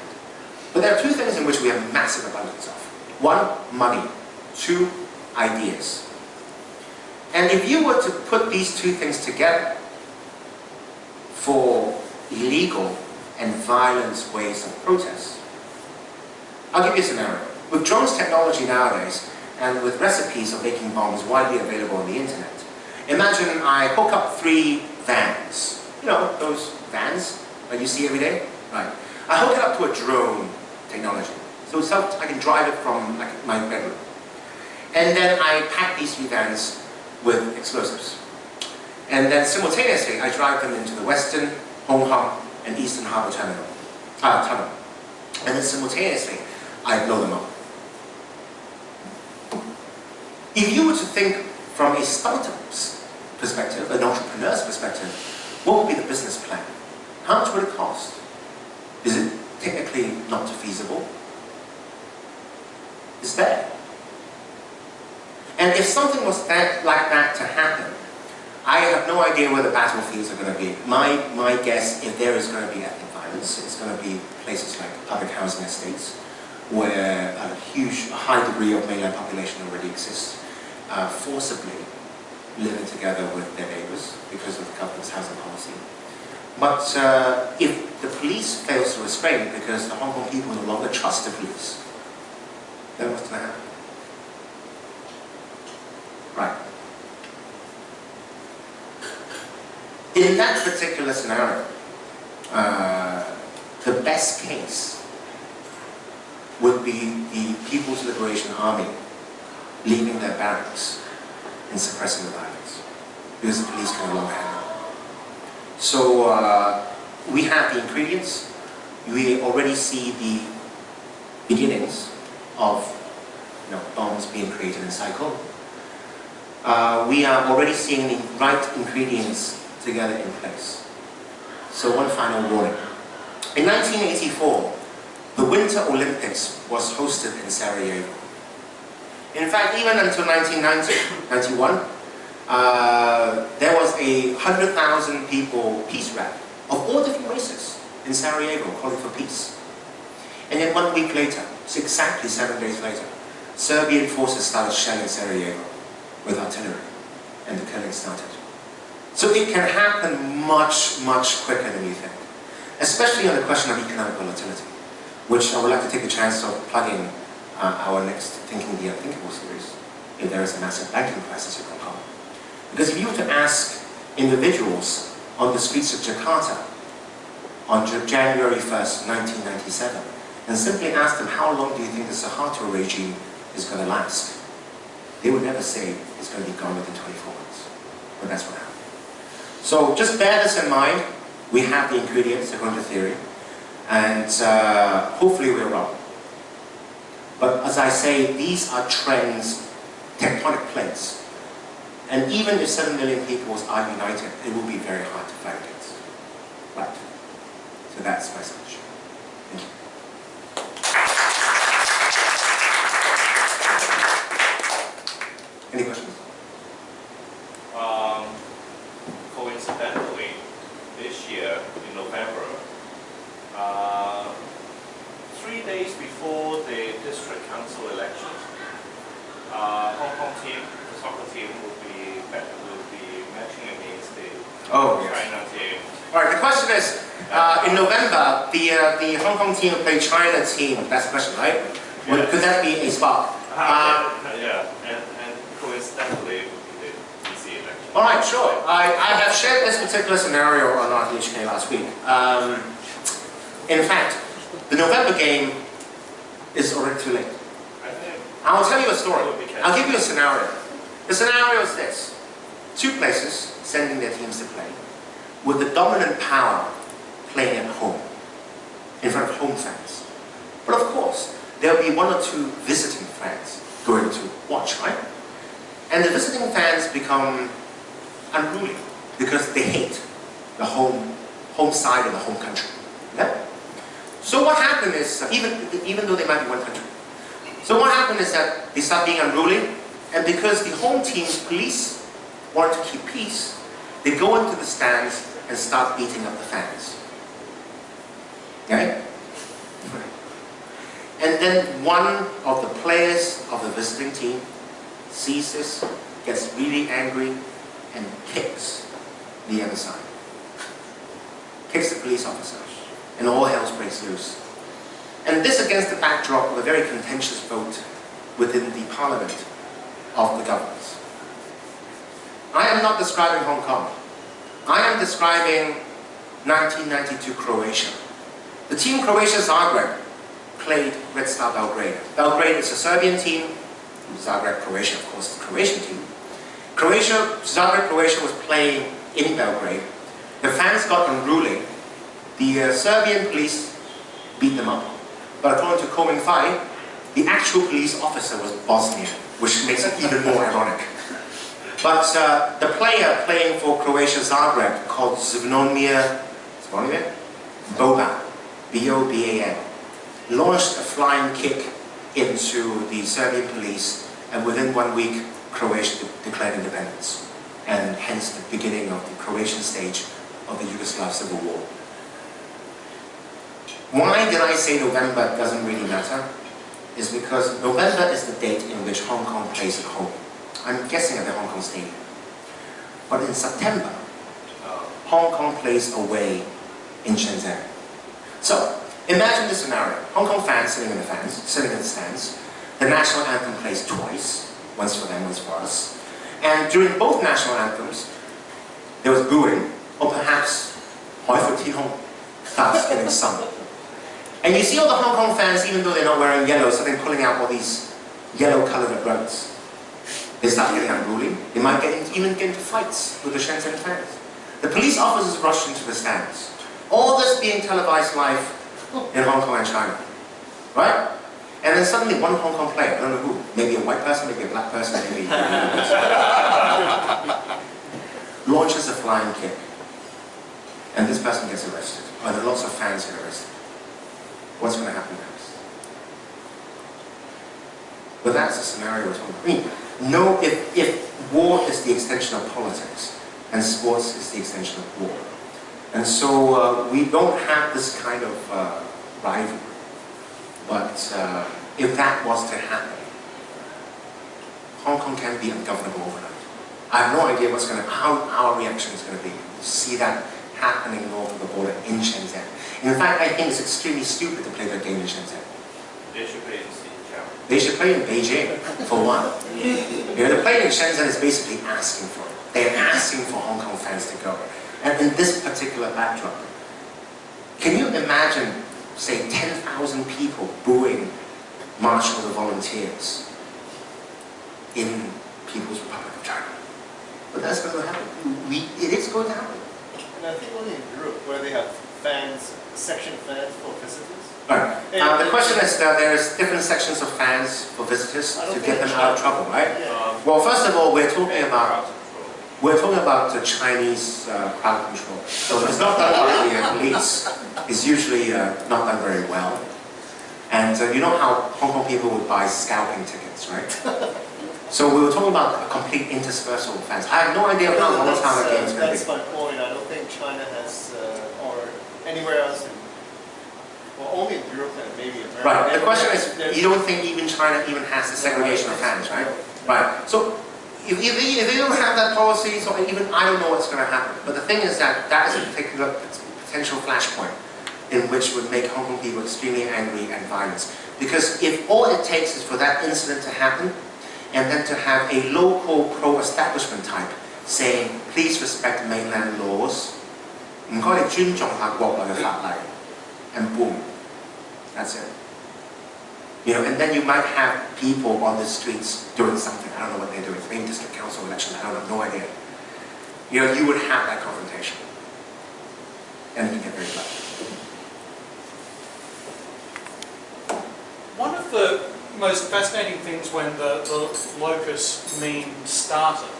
But there are two things in which we have massive abundance of. One, money. Two, ideas. And if you were to put these two things together, for illegal and violent ways of protest. I'll give you a scenario. With drones technology nowadays, and with recipes of making bombs widely available on the internet, imagine I hook up three vans. You know, those vans that you see every day? Right. I hook it up to a drone technology. So, I can drive it from like, my bedroom. And then I pack these three vans with explosives. And then simultaneously, I drive them into the Western, Hong Kong, and Eastern Harbour Terminal, uh, tunnel. And then simultaneously, I blow them up. If you were to think from a startup's perspective, an entrepreneur's perspective, what would be the business plan? How much would it cost? Is it technically not feasible? Is there. And if something was that, like that to happen, I have no idea where the battlefields are going to be. My, my guess, if there is going to be ethnic violence, it's going to be places like public housing estates, where a huge, high degree of mainland population already exists, uh, forcibly living together with their neighbors because of the government's housing policy. But uh, if the police fails to restrain because the Hong Kong people no longer trust the police, then what's going to happen? Right. In that particular scenario, uh, the best case would be the People's Liberation Army leaving their barracks and suppressing the violence because the police can no longer handle it. So uh, we have the ingredients. We already see the beginnings of you know, bombs being created in Sai Kung. Uh, we are already seeing the right ingredients together in place. So one final warning. In 1984, the Winter Olympics was hosted in Sarajevo. In fact, even until 1991, uh, there was a 100,000 people peace rally of all different races in Sarajevo calling for peace. And then one week later, exactly seven days later, Serbian forces started shelling Sarajevo with artillery and the killing started. So it can happen much, much quicker than you think, especially on the question of economic volatility, which I would like to take the chance of plugging uh, our next Thinking the Unthinkable series, if there is a massive banking crisis in Hong Kong. Because if you were to ask individuals on the streets of Jakarta on January 1st, 1997, and simply ask them how long do you think the Suharto regime is going to last, they would never say it's going to be gone within 24 months. But that's what happened. So just bear this in mind. We have the ingredients according to theory. And uh, hopefully we're wrong. But as I say, these are trends, tectonic plates. And even if 7 million people are united, it will be very hard to against. Right. So that's my solution. Thank you. Any questions? Um, coincidentally, this year in November, uh, three days before the district council elections, uh, Hong Kong team, the soccer team will be will be matching against the Oh, yes. China team. All right, the question is, uh, in November, the, Hong Kong team will play China team. That's the question, right? Yeah. Could that be a spot? Uh, Uh, yeah, and, and coincidentally, it will be the DC election. all right, sure. I, I have shared this particular scenario on RTHK last week. Um, in fact, the November game is already too late. I'll tell you a story. It would be I'll give you a scenario. The scenario is this. Two places sending their teams to play, with the dominant power playing at home, in front of home fans. But of course, there'll be one or two visiting fans going to watch, right? And the visiting fans become unruly because they hate the home, home side of the home country. Yeah? So what happened is, even, even though they might be one country, so what happened is that they start being unruly, and because the home team's police want to keep peace, they go into the stands and start beating up the fans. Okay? And then one of the players of the visiting team sees this, gets really angry, and kicks the other side. kicks the police officer, and all hell breaks loose. And this against the backdrop of a very contentious vote within the parliament of the governments. I am not describing Hong Kong. I am describing 1992 Croatia. The team Croatia Zagreb played Red Star Belgrade. Belgrade is a Serbian team, Zagreb, Croatia, of course, the Croatian team. Croatia, Zagreb, Croatia was playing in Belgrade. The fans got unruly. The uh, Serbian police beat them up. But according to Komen Fai, the actual police officer was Bosnian, which makes it even more ironic. But uh, the player playing for Croatia Zagreb called Zvonimir? Boban, B-O-B-A-N, launched a flying kick into the Serbian police and within one week Croatia de declared independence and hence the beginning of the Croatian stage of the Yugoslav Civil War. Why did I say November doesn't really matter? Is because November is the date in which Hong Kong plays at home. I'm guessing at the Hong Kong Stadium. But in September, uh, Hong Kong plays away in Shenzhen. So, imagine this scenario. Hong Kong fans sitting in the fans, sitting in the stands. The national anthem plays twice, once for them, once for us. And during both national anthems, there was booing, or perhaps Hoi Fu Ti Hong starts getting sung. And you see all the Hong Kong fans, even though they're not wearing yellow, so they're pulling out all these yellow-colored rugs. They start getting unruly. They might get into, even get into fights with the Shenzhen fans. The police officers rush into the stands. All this being televised live in Hong Kong and China. Right? And then suddenly one Hong Kong player, I don't know who, maybe a white person, maybe a black person, maybe launches a flying kick. And this person gets arrested. Or there are lots of fans get arrested. What's going to happen next? But that's the scenario we're talking about. I mean, no, if, if war is the extension of politics, and sports is the extension of war. And so uh, we don't have this kind of uh, rivalry. But uh, if that was to happen, Hong Kong can be ungovernable overnight. I have no idea what's going to, how our reaction is going to be. See that happening north of the border in Shenzhen. In fact, I think it's extremely stupid to play that game in Shenzhen. They should play in Xinjiang. They should play in Beijing, for one. You know, the play in Shenzhen is basically asking for it. They're asking for Hong Kong fans to go. And in this particular backdrop, can you imagine, say, 10,000 people booing March of the Volunteers in People's Republic of China? But that's going to happen. We, it is going to happen. And I think only in Europe where they have fans, section fans for visitors. Right. Uh, the question is that there's different sections of fans for visitors to get them out of trouble, right? Yeah. Well, first of all, we're talking about. We're talking about the Chinese uh, crowd control. So it's not done by the uh, police. It's usually uh, not done very well. And uh, you know how Hong Kong people would buy scalping tickets, right? So we were talking about a complete interspersal of fans. I have no idea how long that's, time the uh, game is going to that's my point. I don't think China has, uh, or anywhere else, in, well, only in Europe and maybe America. Right, the question is, you don't think even China even has the segregation of fans, right? Right. So if, if, they, if they don't have that policy, so even I don't know what's going to happen. But the thing is that that is a particular potential flashpoint in which would make Hong Kong people extremely angry and violent. Because if all it takes is for that incident to happen, and then to have a local pro-establishment type saying, please respect mainland laws, 唔该你尊重下国内嘅法例, and boom, that's it. You know, and then you might have people on the streets doing something. I don't know what they're doing. Maybe district council election. I don't have no idea. You know, you would have that confrontation, and it can get very bad. One of the most fascinating things when the, the locust meme started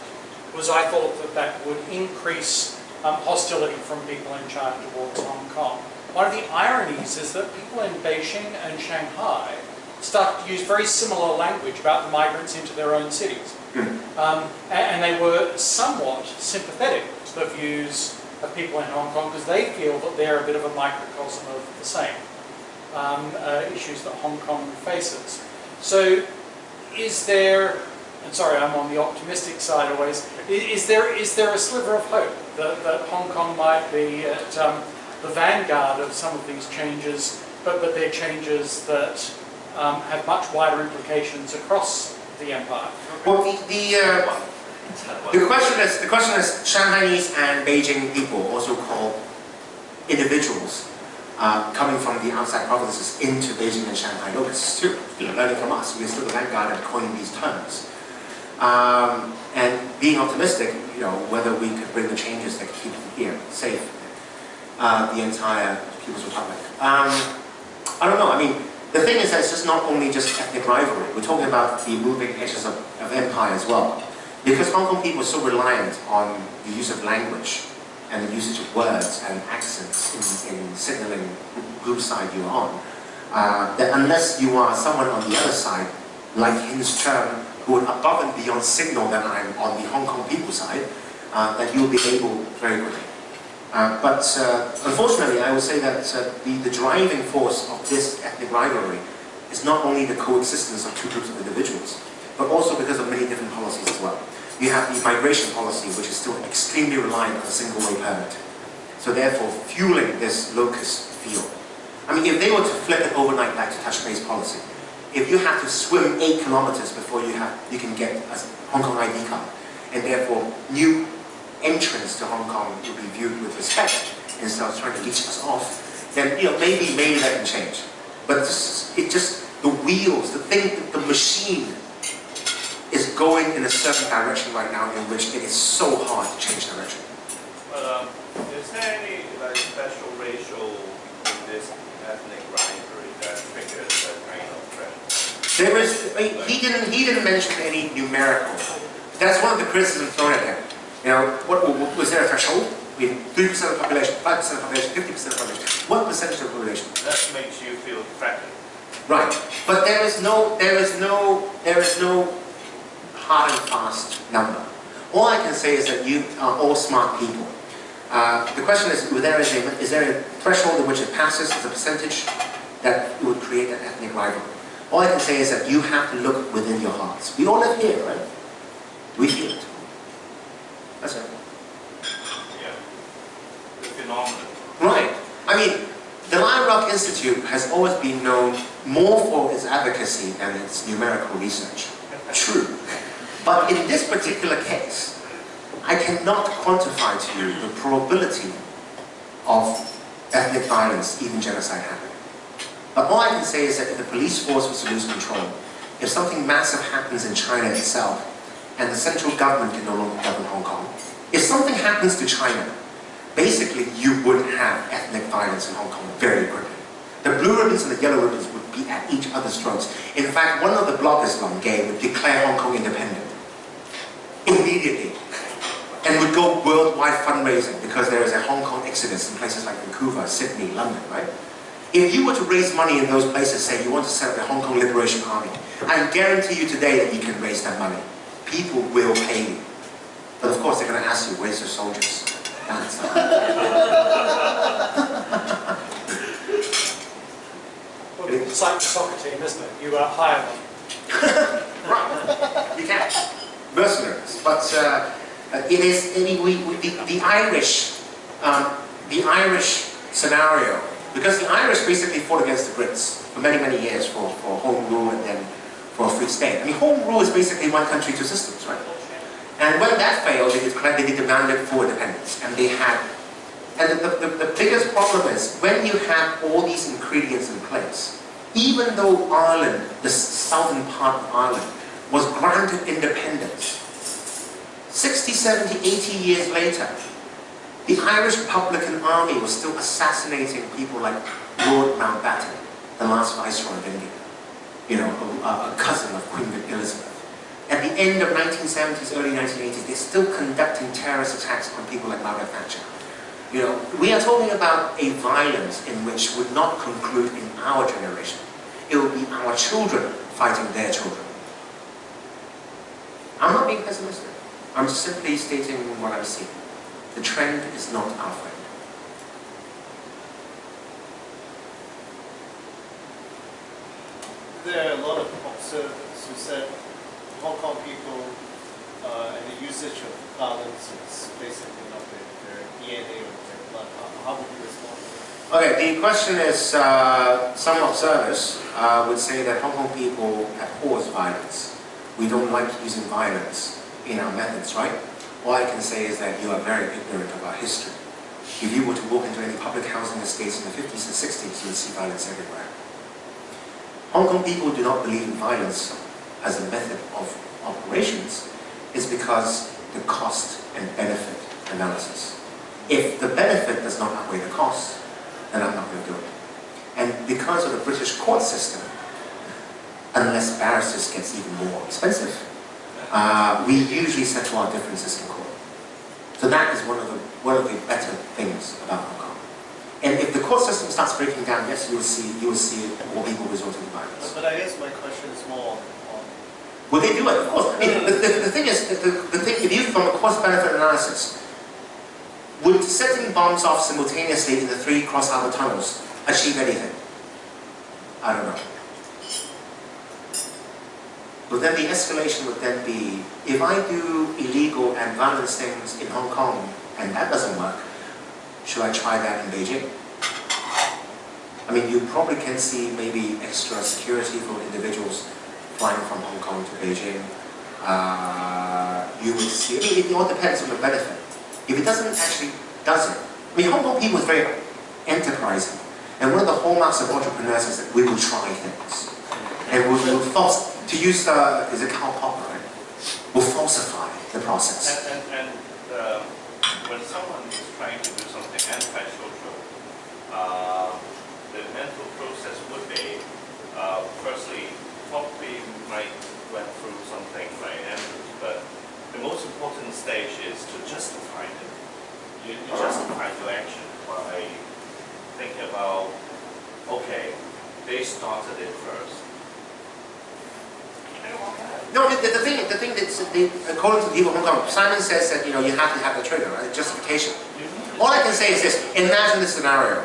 was I thought that that would increase um, hostility from people in China towards Hong Kong. One of the ironies is that people in Beijing and Shanghai started to use very similar language about the migrants into their own cities. Um, a- and, they were somewhat sympathetic to the views of people in Hong Kong because they feel that they're a bit of a microcosm of the same um, uh, issues that Hong Kong faces. So, is there, and sorry, I'm on the optimistic side always, is there, is there a sliver of hope that, that Hong Kong might be at um, the vanguard of some of these changes, but, but they're changes that um, have much wider implications across the empire. Well, the, the, uh, the question is, the question is, Shanghainese and Beijing people, also called individuals, uh, coming from the outside provinces into Beijing and Shanghai. Look, it's true. You're learning from us. We're still the vanguard of coining these terms. Um, and being optimistic, you know, whether we could bring the changes that keep here safe, uh, the entire People's Republic. Um, I don't know. I mean, the thing is that it's just not only just ethnic rivalry. We're talking about the moving edges of, of empire as well. Because Hong Kong people are so reliant on the use of language and the usage of words and accents in, in signaling group side you're on, uh, that unless you are someone on the other side, like Hins Cheung, who would above and beyond signal that I'm on the Hong Kong people side, uh, that you'll be able very quickly. Uh, but uh, unfortunately, I would say that uh, the, the driving force of this ethnic rivalry is not only the coexistence of two groups of individuals, but also because of many different policies as well. You have the migration policy, which is still extremely reliant on a single way permit. So therefore, fueling this locust field. I mean, if they were to flip it overnight back to touch-based policy, if you have to swim eight kilometers before you have you can get a Hong Kong ID card, and therefore new entrance to Hong Kong will be viewed with respect instead of trying to leech us off, then you know maybe maybe that can change. But this, it just the wheels, the thing, the machine is going in a certain direction right now in which it is so hard to change direction. But um, is there any like special racial in this ethnic rivalry that triggers that kind of trend? There is, he didn't, he didn't mention any numerical. That's one of the criticisms thrown at him. Know, what, was there a threshold? I mean, 3% of the population, 5% of the population, 50% of the population. What percentage of the population? That makes you feel threatened. Right. But there is no, there is no, there is no hard and fast number. All I can say is that you are all smart people. Uh, the question is, is there, is, a, is there a threshold in which it passes as a percentage that would create an ethnic rivalry? All I can say is that you have to look within your hearts. We all live here, right? We feel it. That's it. Yeah. The phenomenon. Right. I mean, the Lion Rock Institute has always been known more for its advocacy than its numerical research. True. But in this particular case, I cannot quantify to you the probability of ethnic violence, even genocide happening. But all I can say is that if the police force was to lose control, if something massive happens in China itself, and the central government can no longer govern Hong Kong, if something happens to China, basically you would have ethnic violence in Hong Kong very quickly. The blue ribbons and the yellow ribbons would be at each other's throats. In fact, one of the bloggers, Long Gay, would declare Hong Kong independent immediately and would go worldwide fundraising because there is a Hong Kong exodus in places like Vancouver, Sydney, London, right? If you were to raise money in those places, say you want to set up a Hong Kong Liberation Army, I guarantee you today that you can raise that money. People will pay you. But of course they're going to ask you, where's your soldiers? That's Well, it's like the soccer team, isn't it? You uh, hire them. Right, you can. Mercenaries. But uh, uh, it is, I mean, we, we, the, the Irish, um, the Irish scenario, because the Irish basically fought against the Brits for many, many years for, for home rule and then for a free state. I mean, home rule is basically one country, two systems, right? And when that failed, they, declared, they demanded full independence. And they had, and the, the, the biggest problem is, when you have all these ingredients in place, even though Ireland, the southern part of Ireland, was granted independence, 60, 70, 80 years later, the Irish Republican Army was still assassinating people like Lord Mountbatten, the last Viceroy of India, you know, a, a cousin of Queen Elizabeth. At the end of 1970s, early 1980s, they're still conducting terrorist attacks on people like Margaret Thatcher. You know, we are talking about a violence in which would not conclude in our generation. It will be our children fighting their children. I'm not being pessimistic. I'm simply stating what I'm seeing. The trend is not our friend. There are a lot of observers who said Hong Kong people uh, and the usage of violence is basically not their, DNA or their blood. How, how would you respond? Okay, the question is, uh, some observers uh, would say that Hong Kong people abhors violence. We don't like using violence in our methods, right? All I can say is that you are very ignorant of our history. If you were to walk into any public housing estates in the 50s and 60s, you would see violence everywhere. Hong Kong people do not believe in violence as a method of operations is because the cost and benefit analysis. If the benefit does not outweigh the cost, then I'm not going to do it. And because of the British court system, unless barristers gets even more expensive, uh, we usually settle our differences in court. So that is one of the one of the better things about Hong Kong. And if the court system starts breaking down, yes, you will see you will see more people resorting But, I guess my question is more on, Will they do it? Of course. I mean, the, the, the thing is, the, the, thing, if you, from a cost-benefit analysis, would setting bombs off simultaneously in the three cross-harbor tunnels achieve anything? I don't know. But then the escalation would then be, if I do illegal and violent things in Hong Kong and that doesn't work, should I try that in Beijing? I mean, you probably can see maybe security for individuals flying from Hong Kong to Beijing. Uh, you would see, it all depends on the benefit. If it doesn't actually, does it? I mean, Hong Kong people is very enterprising. And one of the hallmarks of entrepreneurs is that we will try things. And we will false, to use the, is it Karl Popper, right? We'll falsify the process. And, and, and uh, when someone is trying to do something antisocial, uh, the mental process would be, uh, firstly, probably might went through something like Andrews, but the most important stage is to justify it. You, you justify your action by thinking about, okay, they started it first. No, the, the thing, the thing that's, the, according to the people of Hong Kong, Simon says that, you know, you have to have the trigger, right, justification. Mm-hmm. All I can say is this, imagine this scenario.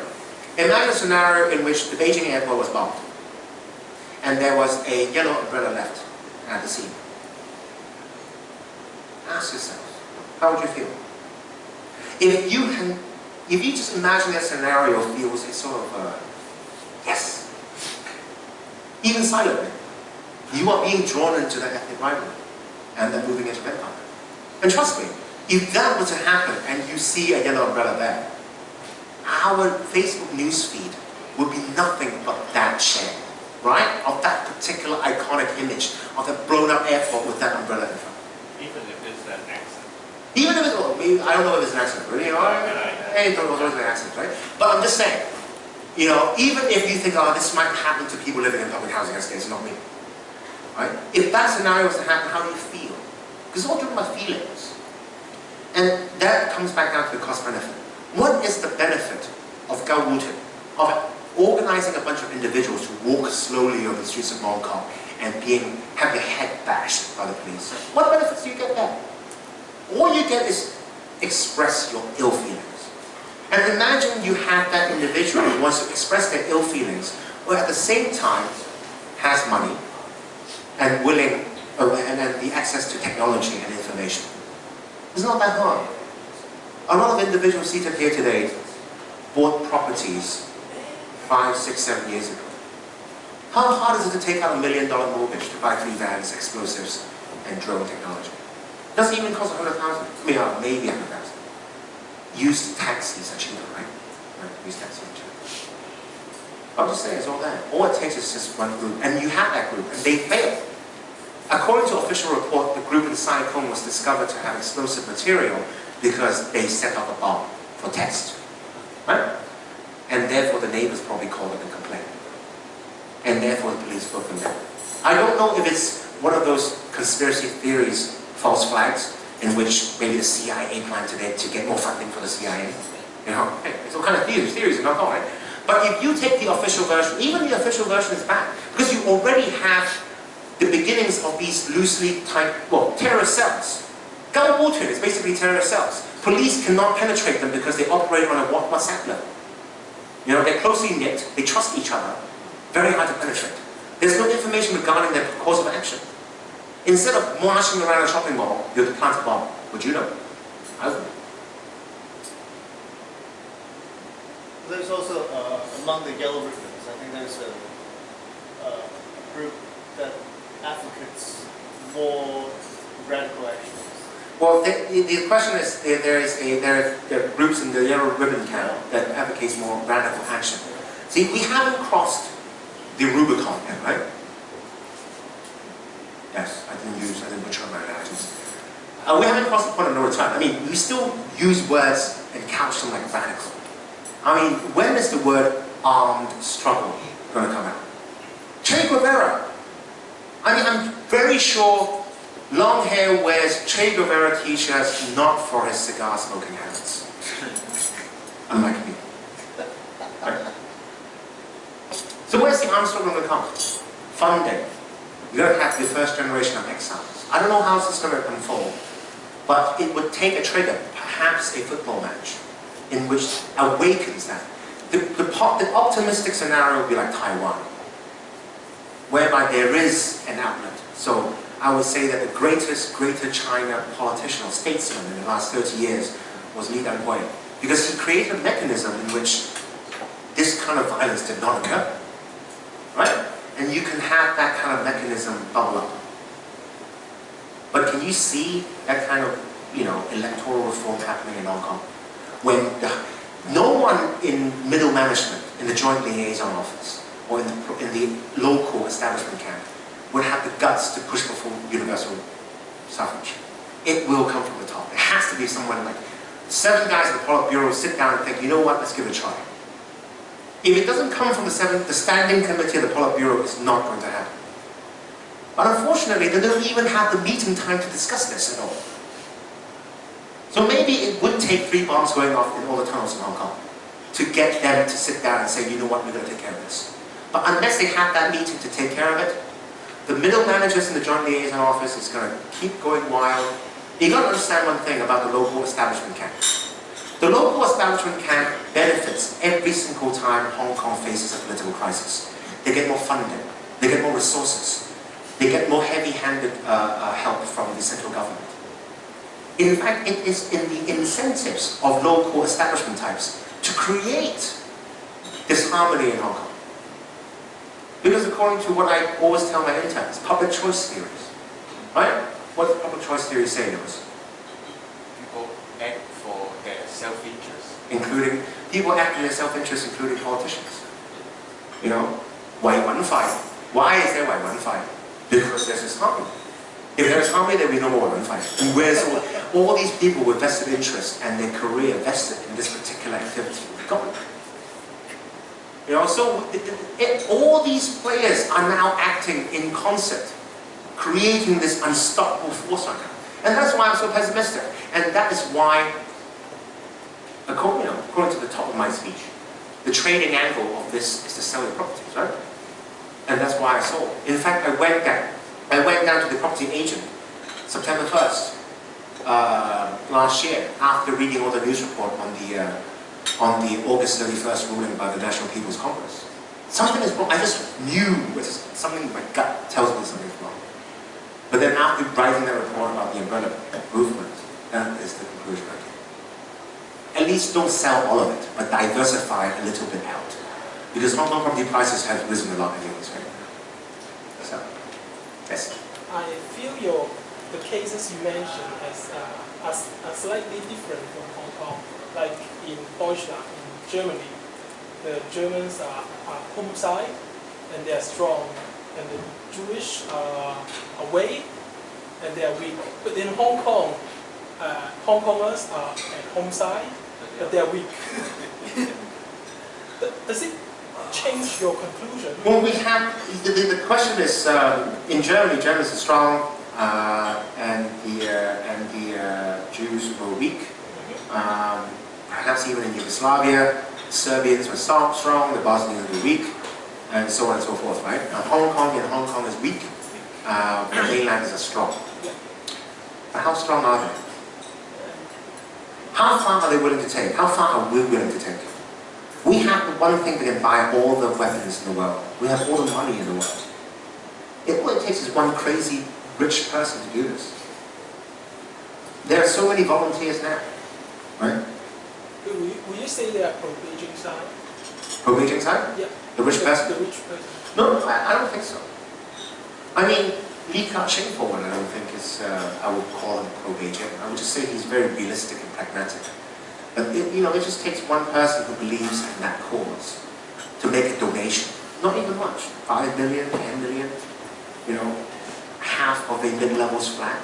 Imagine a scenario in which the Beijing airport was bombed. And there was a yellow umbrella left at the scene. Ask yourself, how would you feel? If you can, if you just imagine that scenario feels a sort of, uh, yes. Even silently, you are being drawn into that ethnic rivalry and the moving of empire. And trust me, if that were to happen and you see a yellow umbrella there, our Facebook newsfeed would be nothing but that share, right? Of that particular iconic image of the blown up airport with that umbrella in front. Even if it's an accident. Even if it's, I don't know if it's an accident, really, know, if it's an accident, right? But I'm just saying, you know, even if you think, oh, this might happen to people living in public housing estates, not me, right? If that scenario was to happen, how do you feel? Because it's all driven by feelings. And that comes back down to the cost benefit. What is the benefit of Gao Wutin, of organizing a bunch of individuals to walk slowly over the streets of Hong Kong and being, have their head bashed by the police? What benefits do you get there? All you get is express your ill feelings. And imagine you have that individual who wants to express their ill feelings, who at the same time has money and willing, uh, and then the access to technology and information. It's not that hard. A lot of individuals seated here today bought properties five, six, seven years ago. How hard is it to take out a million dollar mortgage to buy three vans, explosives, and drone technology? Doesn't even cost a hundred thousand. I mean, uh, maybe a hundred thousand. Used taxis are cheaper, right? Right, used taxis are cheaper. I'm just saying, it's all there. All it takes is just one group, and you have that group, and they fail. According to official report, the group in Sai Kung was discovered to have explosive material because they set up a bomb for test. Right? And therefore the neighbors probably called it and complained. And therefore the police broke them down. I don't know if it's one of those conspiracy theories, false flags, in which maybe the CIA planned to get, to get more funding for the CIA. You know, it's all kind of theories, theories not all right. But if you take the official version, even the official version is bad, because you already have the beginnings of these loosely typed, well, terrorist cells. Gao Wutin is basically terrorist cells. Police cannot penetrate them because they operate on a WhatsApp level. You know, they're closely knit, they trust each other, very hard to penetrate. There's no information regarding their course of action. Instead of marching around a shopping mall, you have to plant a bomb. Would you know? I would. There's also, uh, among the yellow ribbons, I think there's a, uh, group that advocates more radical actions. Well, the, the question is, there there is a, there are- there are groups in the yellow ribbon camp that advocates more radical action. See, we haven't crossed the Rubicon yet, right? Yes, I didn't use, I didn't butcher my analogies. Uh, we haven't crossed the point of no return. I mean, we still use words and couch them like radical. I mean, when is the word armed struggle going to come out? Che Guevara. I mean, I'm very sure long hair wears Che Guevara t-shirts not for his cigar smoking habits. Unlike me. Right? So where's the armed struggle going to come? Funding. Going to have the first generation of exiles. I don't know how this is going to unfold, but it would take a trigger, perhaps a football match, in which awakens that. The, the, the optimistic scenario would be like Taiwan, whereby there is an outlet. So I would say that the greatest Greater China politician or statesman in the last 30 years was Lee Teng-hui, because he created a mechanism in which this kind of violence did not occur. Right? And you can have that kind of mechanism bubble up. But can you see that kind of, you know, electoral reform happening in Hong Kong? When the, no one in middle management, in the joint liaison office, or in the, in the local establishment camp, would have the guts to push for universal suffrage. It will come from the top. It has to be someone like seven guys at the Politburo sit down and think, you know what, let's give it a try. If it doesn't come from the seven, the standing committee of the Politburo it's not going to happen. But unfortunately, they don't even have the meeting time to discuss this at all. So maybe it would take three bombs going off in all the tunnels in Hong Kong to get them to sit down and say, you know what, we're going to take care of this. But unless they have that meeting to take care of it, the middle managers in the joint liaison office is going to keep going wild. You've got to understand one thing about the local establishment camp. The local establishment camp benefits every single time Hong Kong faces a political crisis. They get more funding, they get more resources, they get more heavy-handed uh, uh, help from the central government. In fact, it is in the incentives of local establishment types to create this harmony in Hong Kong. Because according to what I always tell my interns, public choice theories, right? What does public choice theory say to us? people act. Including people acting in their self-interest, including politicians. You know, why one fight? Why is there why one fight? Because there's this harmony. If there's harmony, there will be no more one fight. And where's all, all these people with vested interest and their career vested in this particular activity gone? You know, so it, it, all these players are now acting in concert, creating this unstoppable force. And that's why I'm so pessimistic. And that is why according, you know, according to the top of my speech, the trading angle of this is to sell your properties, right? And that's why I sold. In fact, I went down. I went down to the property agent September 1st uh, last year after reading all the news report on the uh, on the August 31st ruling by the National People's Congress. Something is wrong. I just knew something my gut tells me something's wrong. But then after writing that report about the umbrella movement, that is the conclusion I came at least don't sell all of it, but diversify a little bit out. Because Hong Kong property prices have risen a lot anyways, right? So, yes. I feel your the cases you mentioned as uh, as, are slightly different from Hong Kong. Like in Deutschland, in Germany, the Germans are, are home side and they are strong, and the Jewish are away and they are weak. But in Hong Kong, uh, Hong Kongers are at home side, but they are weak. Does it change your conclusion? Well, we have, the, the, the question is, um, in Germany, Germans are strong, uh, and the, uh, and the uh, Jews were weak. Um, perhaps even in Yugoslavia, Serbians were strong, strong, the Bosnians were weak, and so on and so forth, right? Now, Hong Kong and Hong Kong is weak, uh, the mainlanders are strong. But how strong are they? How far are they willing to take? How far are we willing to take? We have the one thing that can buy all the weapons in the world. We have all the money in the world. It, all it takes is one crazy rich person to do this. There are so many volunteers now, right? Will you, will you say they are pro-Beijing side? Pro Beijing side? Yeah. The rich person? The rich person. No, I, I don't think so. I mean, Li Ka-shing for one, I don't think is, uh, I would call him pro-Beijing. I would just say he's very realistic and pragmatic. But, it, you know, it just takes one person who believes in that cause to make a donation. Not even much. Five million, ten million, you know, half of a mid-levels flat.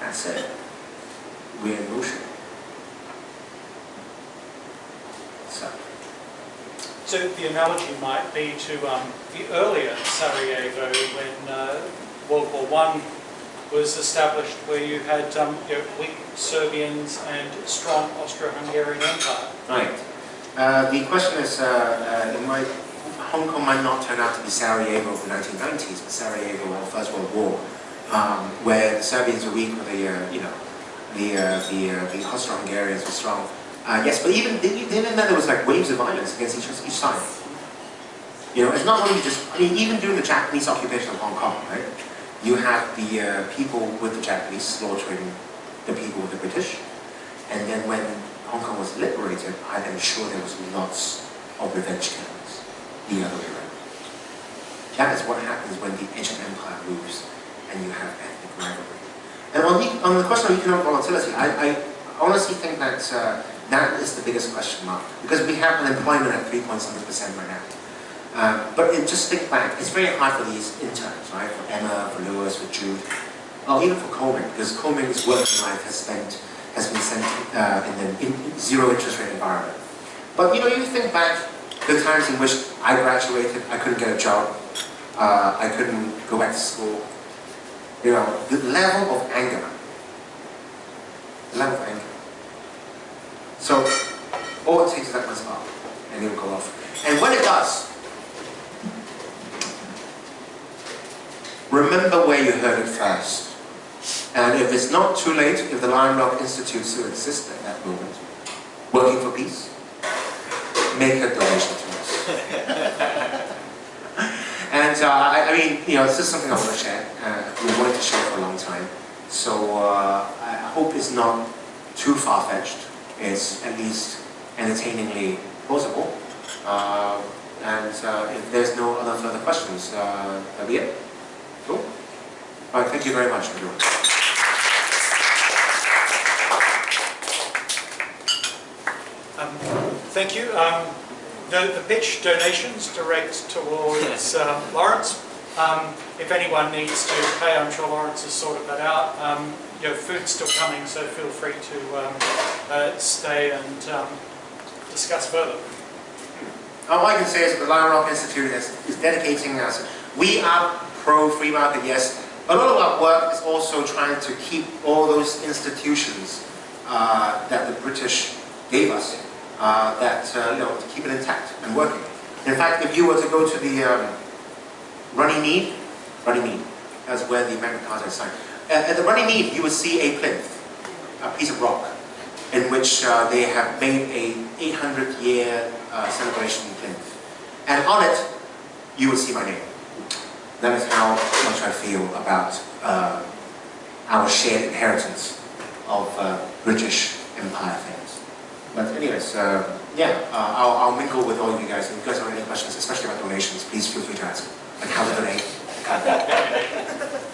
That's it. We're in motion. So, So the analogy might be to um, the earlier Sarajevo when uh, World War One was established, where you had um, you know, weak Serbians and strong Austro-Hungarian Empire. Right. Uh, the question is, uh, uh, might, Hong Kong might not turn out to be Sarajevo of the 1990s, but Sarajevo of the First World War, um, where the Serbians were weak, but the, uh, you know, the, uh, the, the Austro-Hungarians were strong. Uh, yes, but even, even then there was like waves of violence against each, each side. You know, it's not only just, I mean, even during the Japanese occupation of Hong Kong, right? You have the uh, people with the Japanese slaughtering the people with the British. And then when Hong Kong was liberated, I am sure there was lots of revenge killings the other way around. That is what happens when the ancient empire moves and you have ethnic rivalry. And on the, on the question of economic volatility, I, I honestly think that uh, that is the biggest question mark because we have unemployment at 3.7% right now. Uh, but it, just think back, it's very hard for these interns, right? For Emma, for Lewis, for Jude, even for Coleman, because Coleman's working life has spent has been sent uh, in the in zero interest rate environment. But you know, you think back the times in which I graduated, I couldn't get a job, uh, I couldn't go back to school. You know, the level of anger, the level of anger. So all it takes is that one spark, and it will go off. And when it does, remember where you heard it first. And if it's not too late, if the Lion Rock Institute still exists at that moment, working for peace, make a donation to us. and uh, I, I mean, you know, this is something I want to share. Uh, we wanted to share for a long time. So uh, I hope it's not too far-fetched. It's at least entertainingly plausible. Uh, and uh, if there's no other further questions, uh, that'll be it. Cool. All right, thank you very much, everyone. Um, thank you. Um, the, the pitch donations direct towards uh, Lawrence. Um, if anyone needs to pay, I'm sure Lawrence has sorted that out. Your food's still coming, so feel free to um, uh, stay and um, discuss further. All I can say is the Lion Rock Institute is, is dedicating us. We are pro free market, yes. A lot of our work is also trying to keep all those institutions uh, that the British gave us, uh, that, uh, you know, to keep it intact and working. In fact, if you were to go to the um, Runnymede, Runnymede, that's where the Magna Carta is signed. At, at the Runnymede, you would see a plinth, a piece of rock, in which uh, they have made a 800 year uh, celebration plinth. And on it, you will see my name. That is how much I feel about uh, our shared inheritance of uh, British Empire things. But anyways, uh, yeah, uh, I'll, I'll mingle with all of you guys. If you guys have any questions, especially about donations, please feel free to ask. Like how to donate.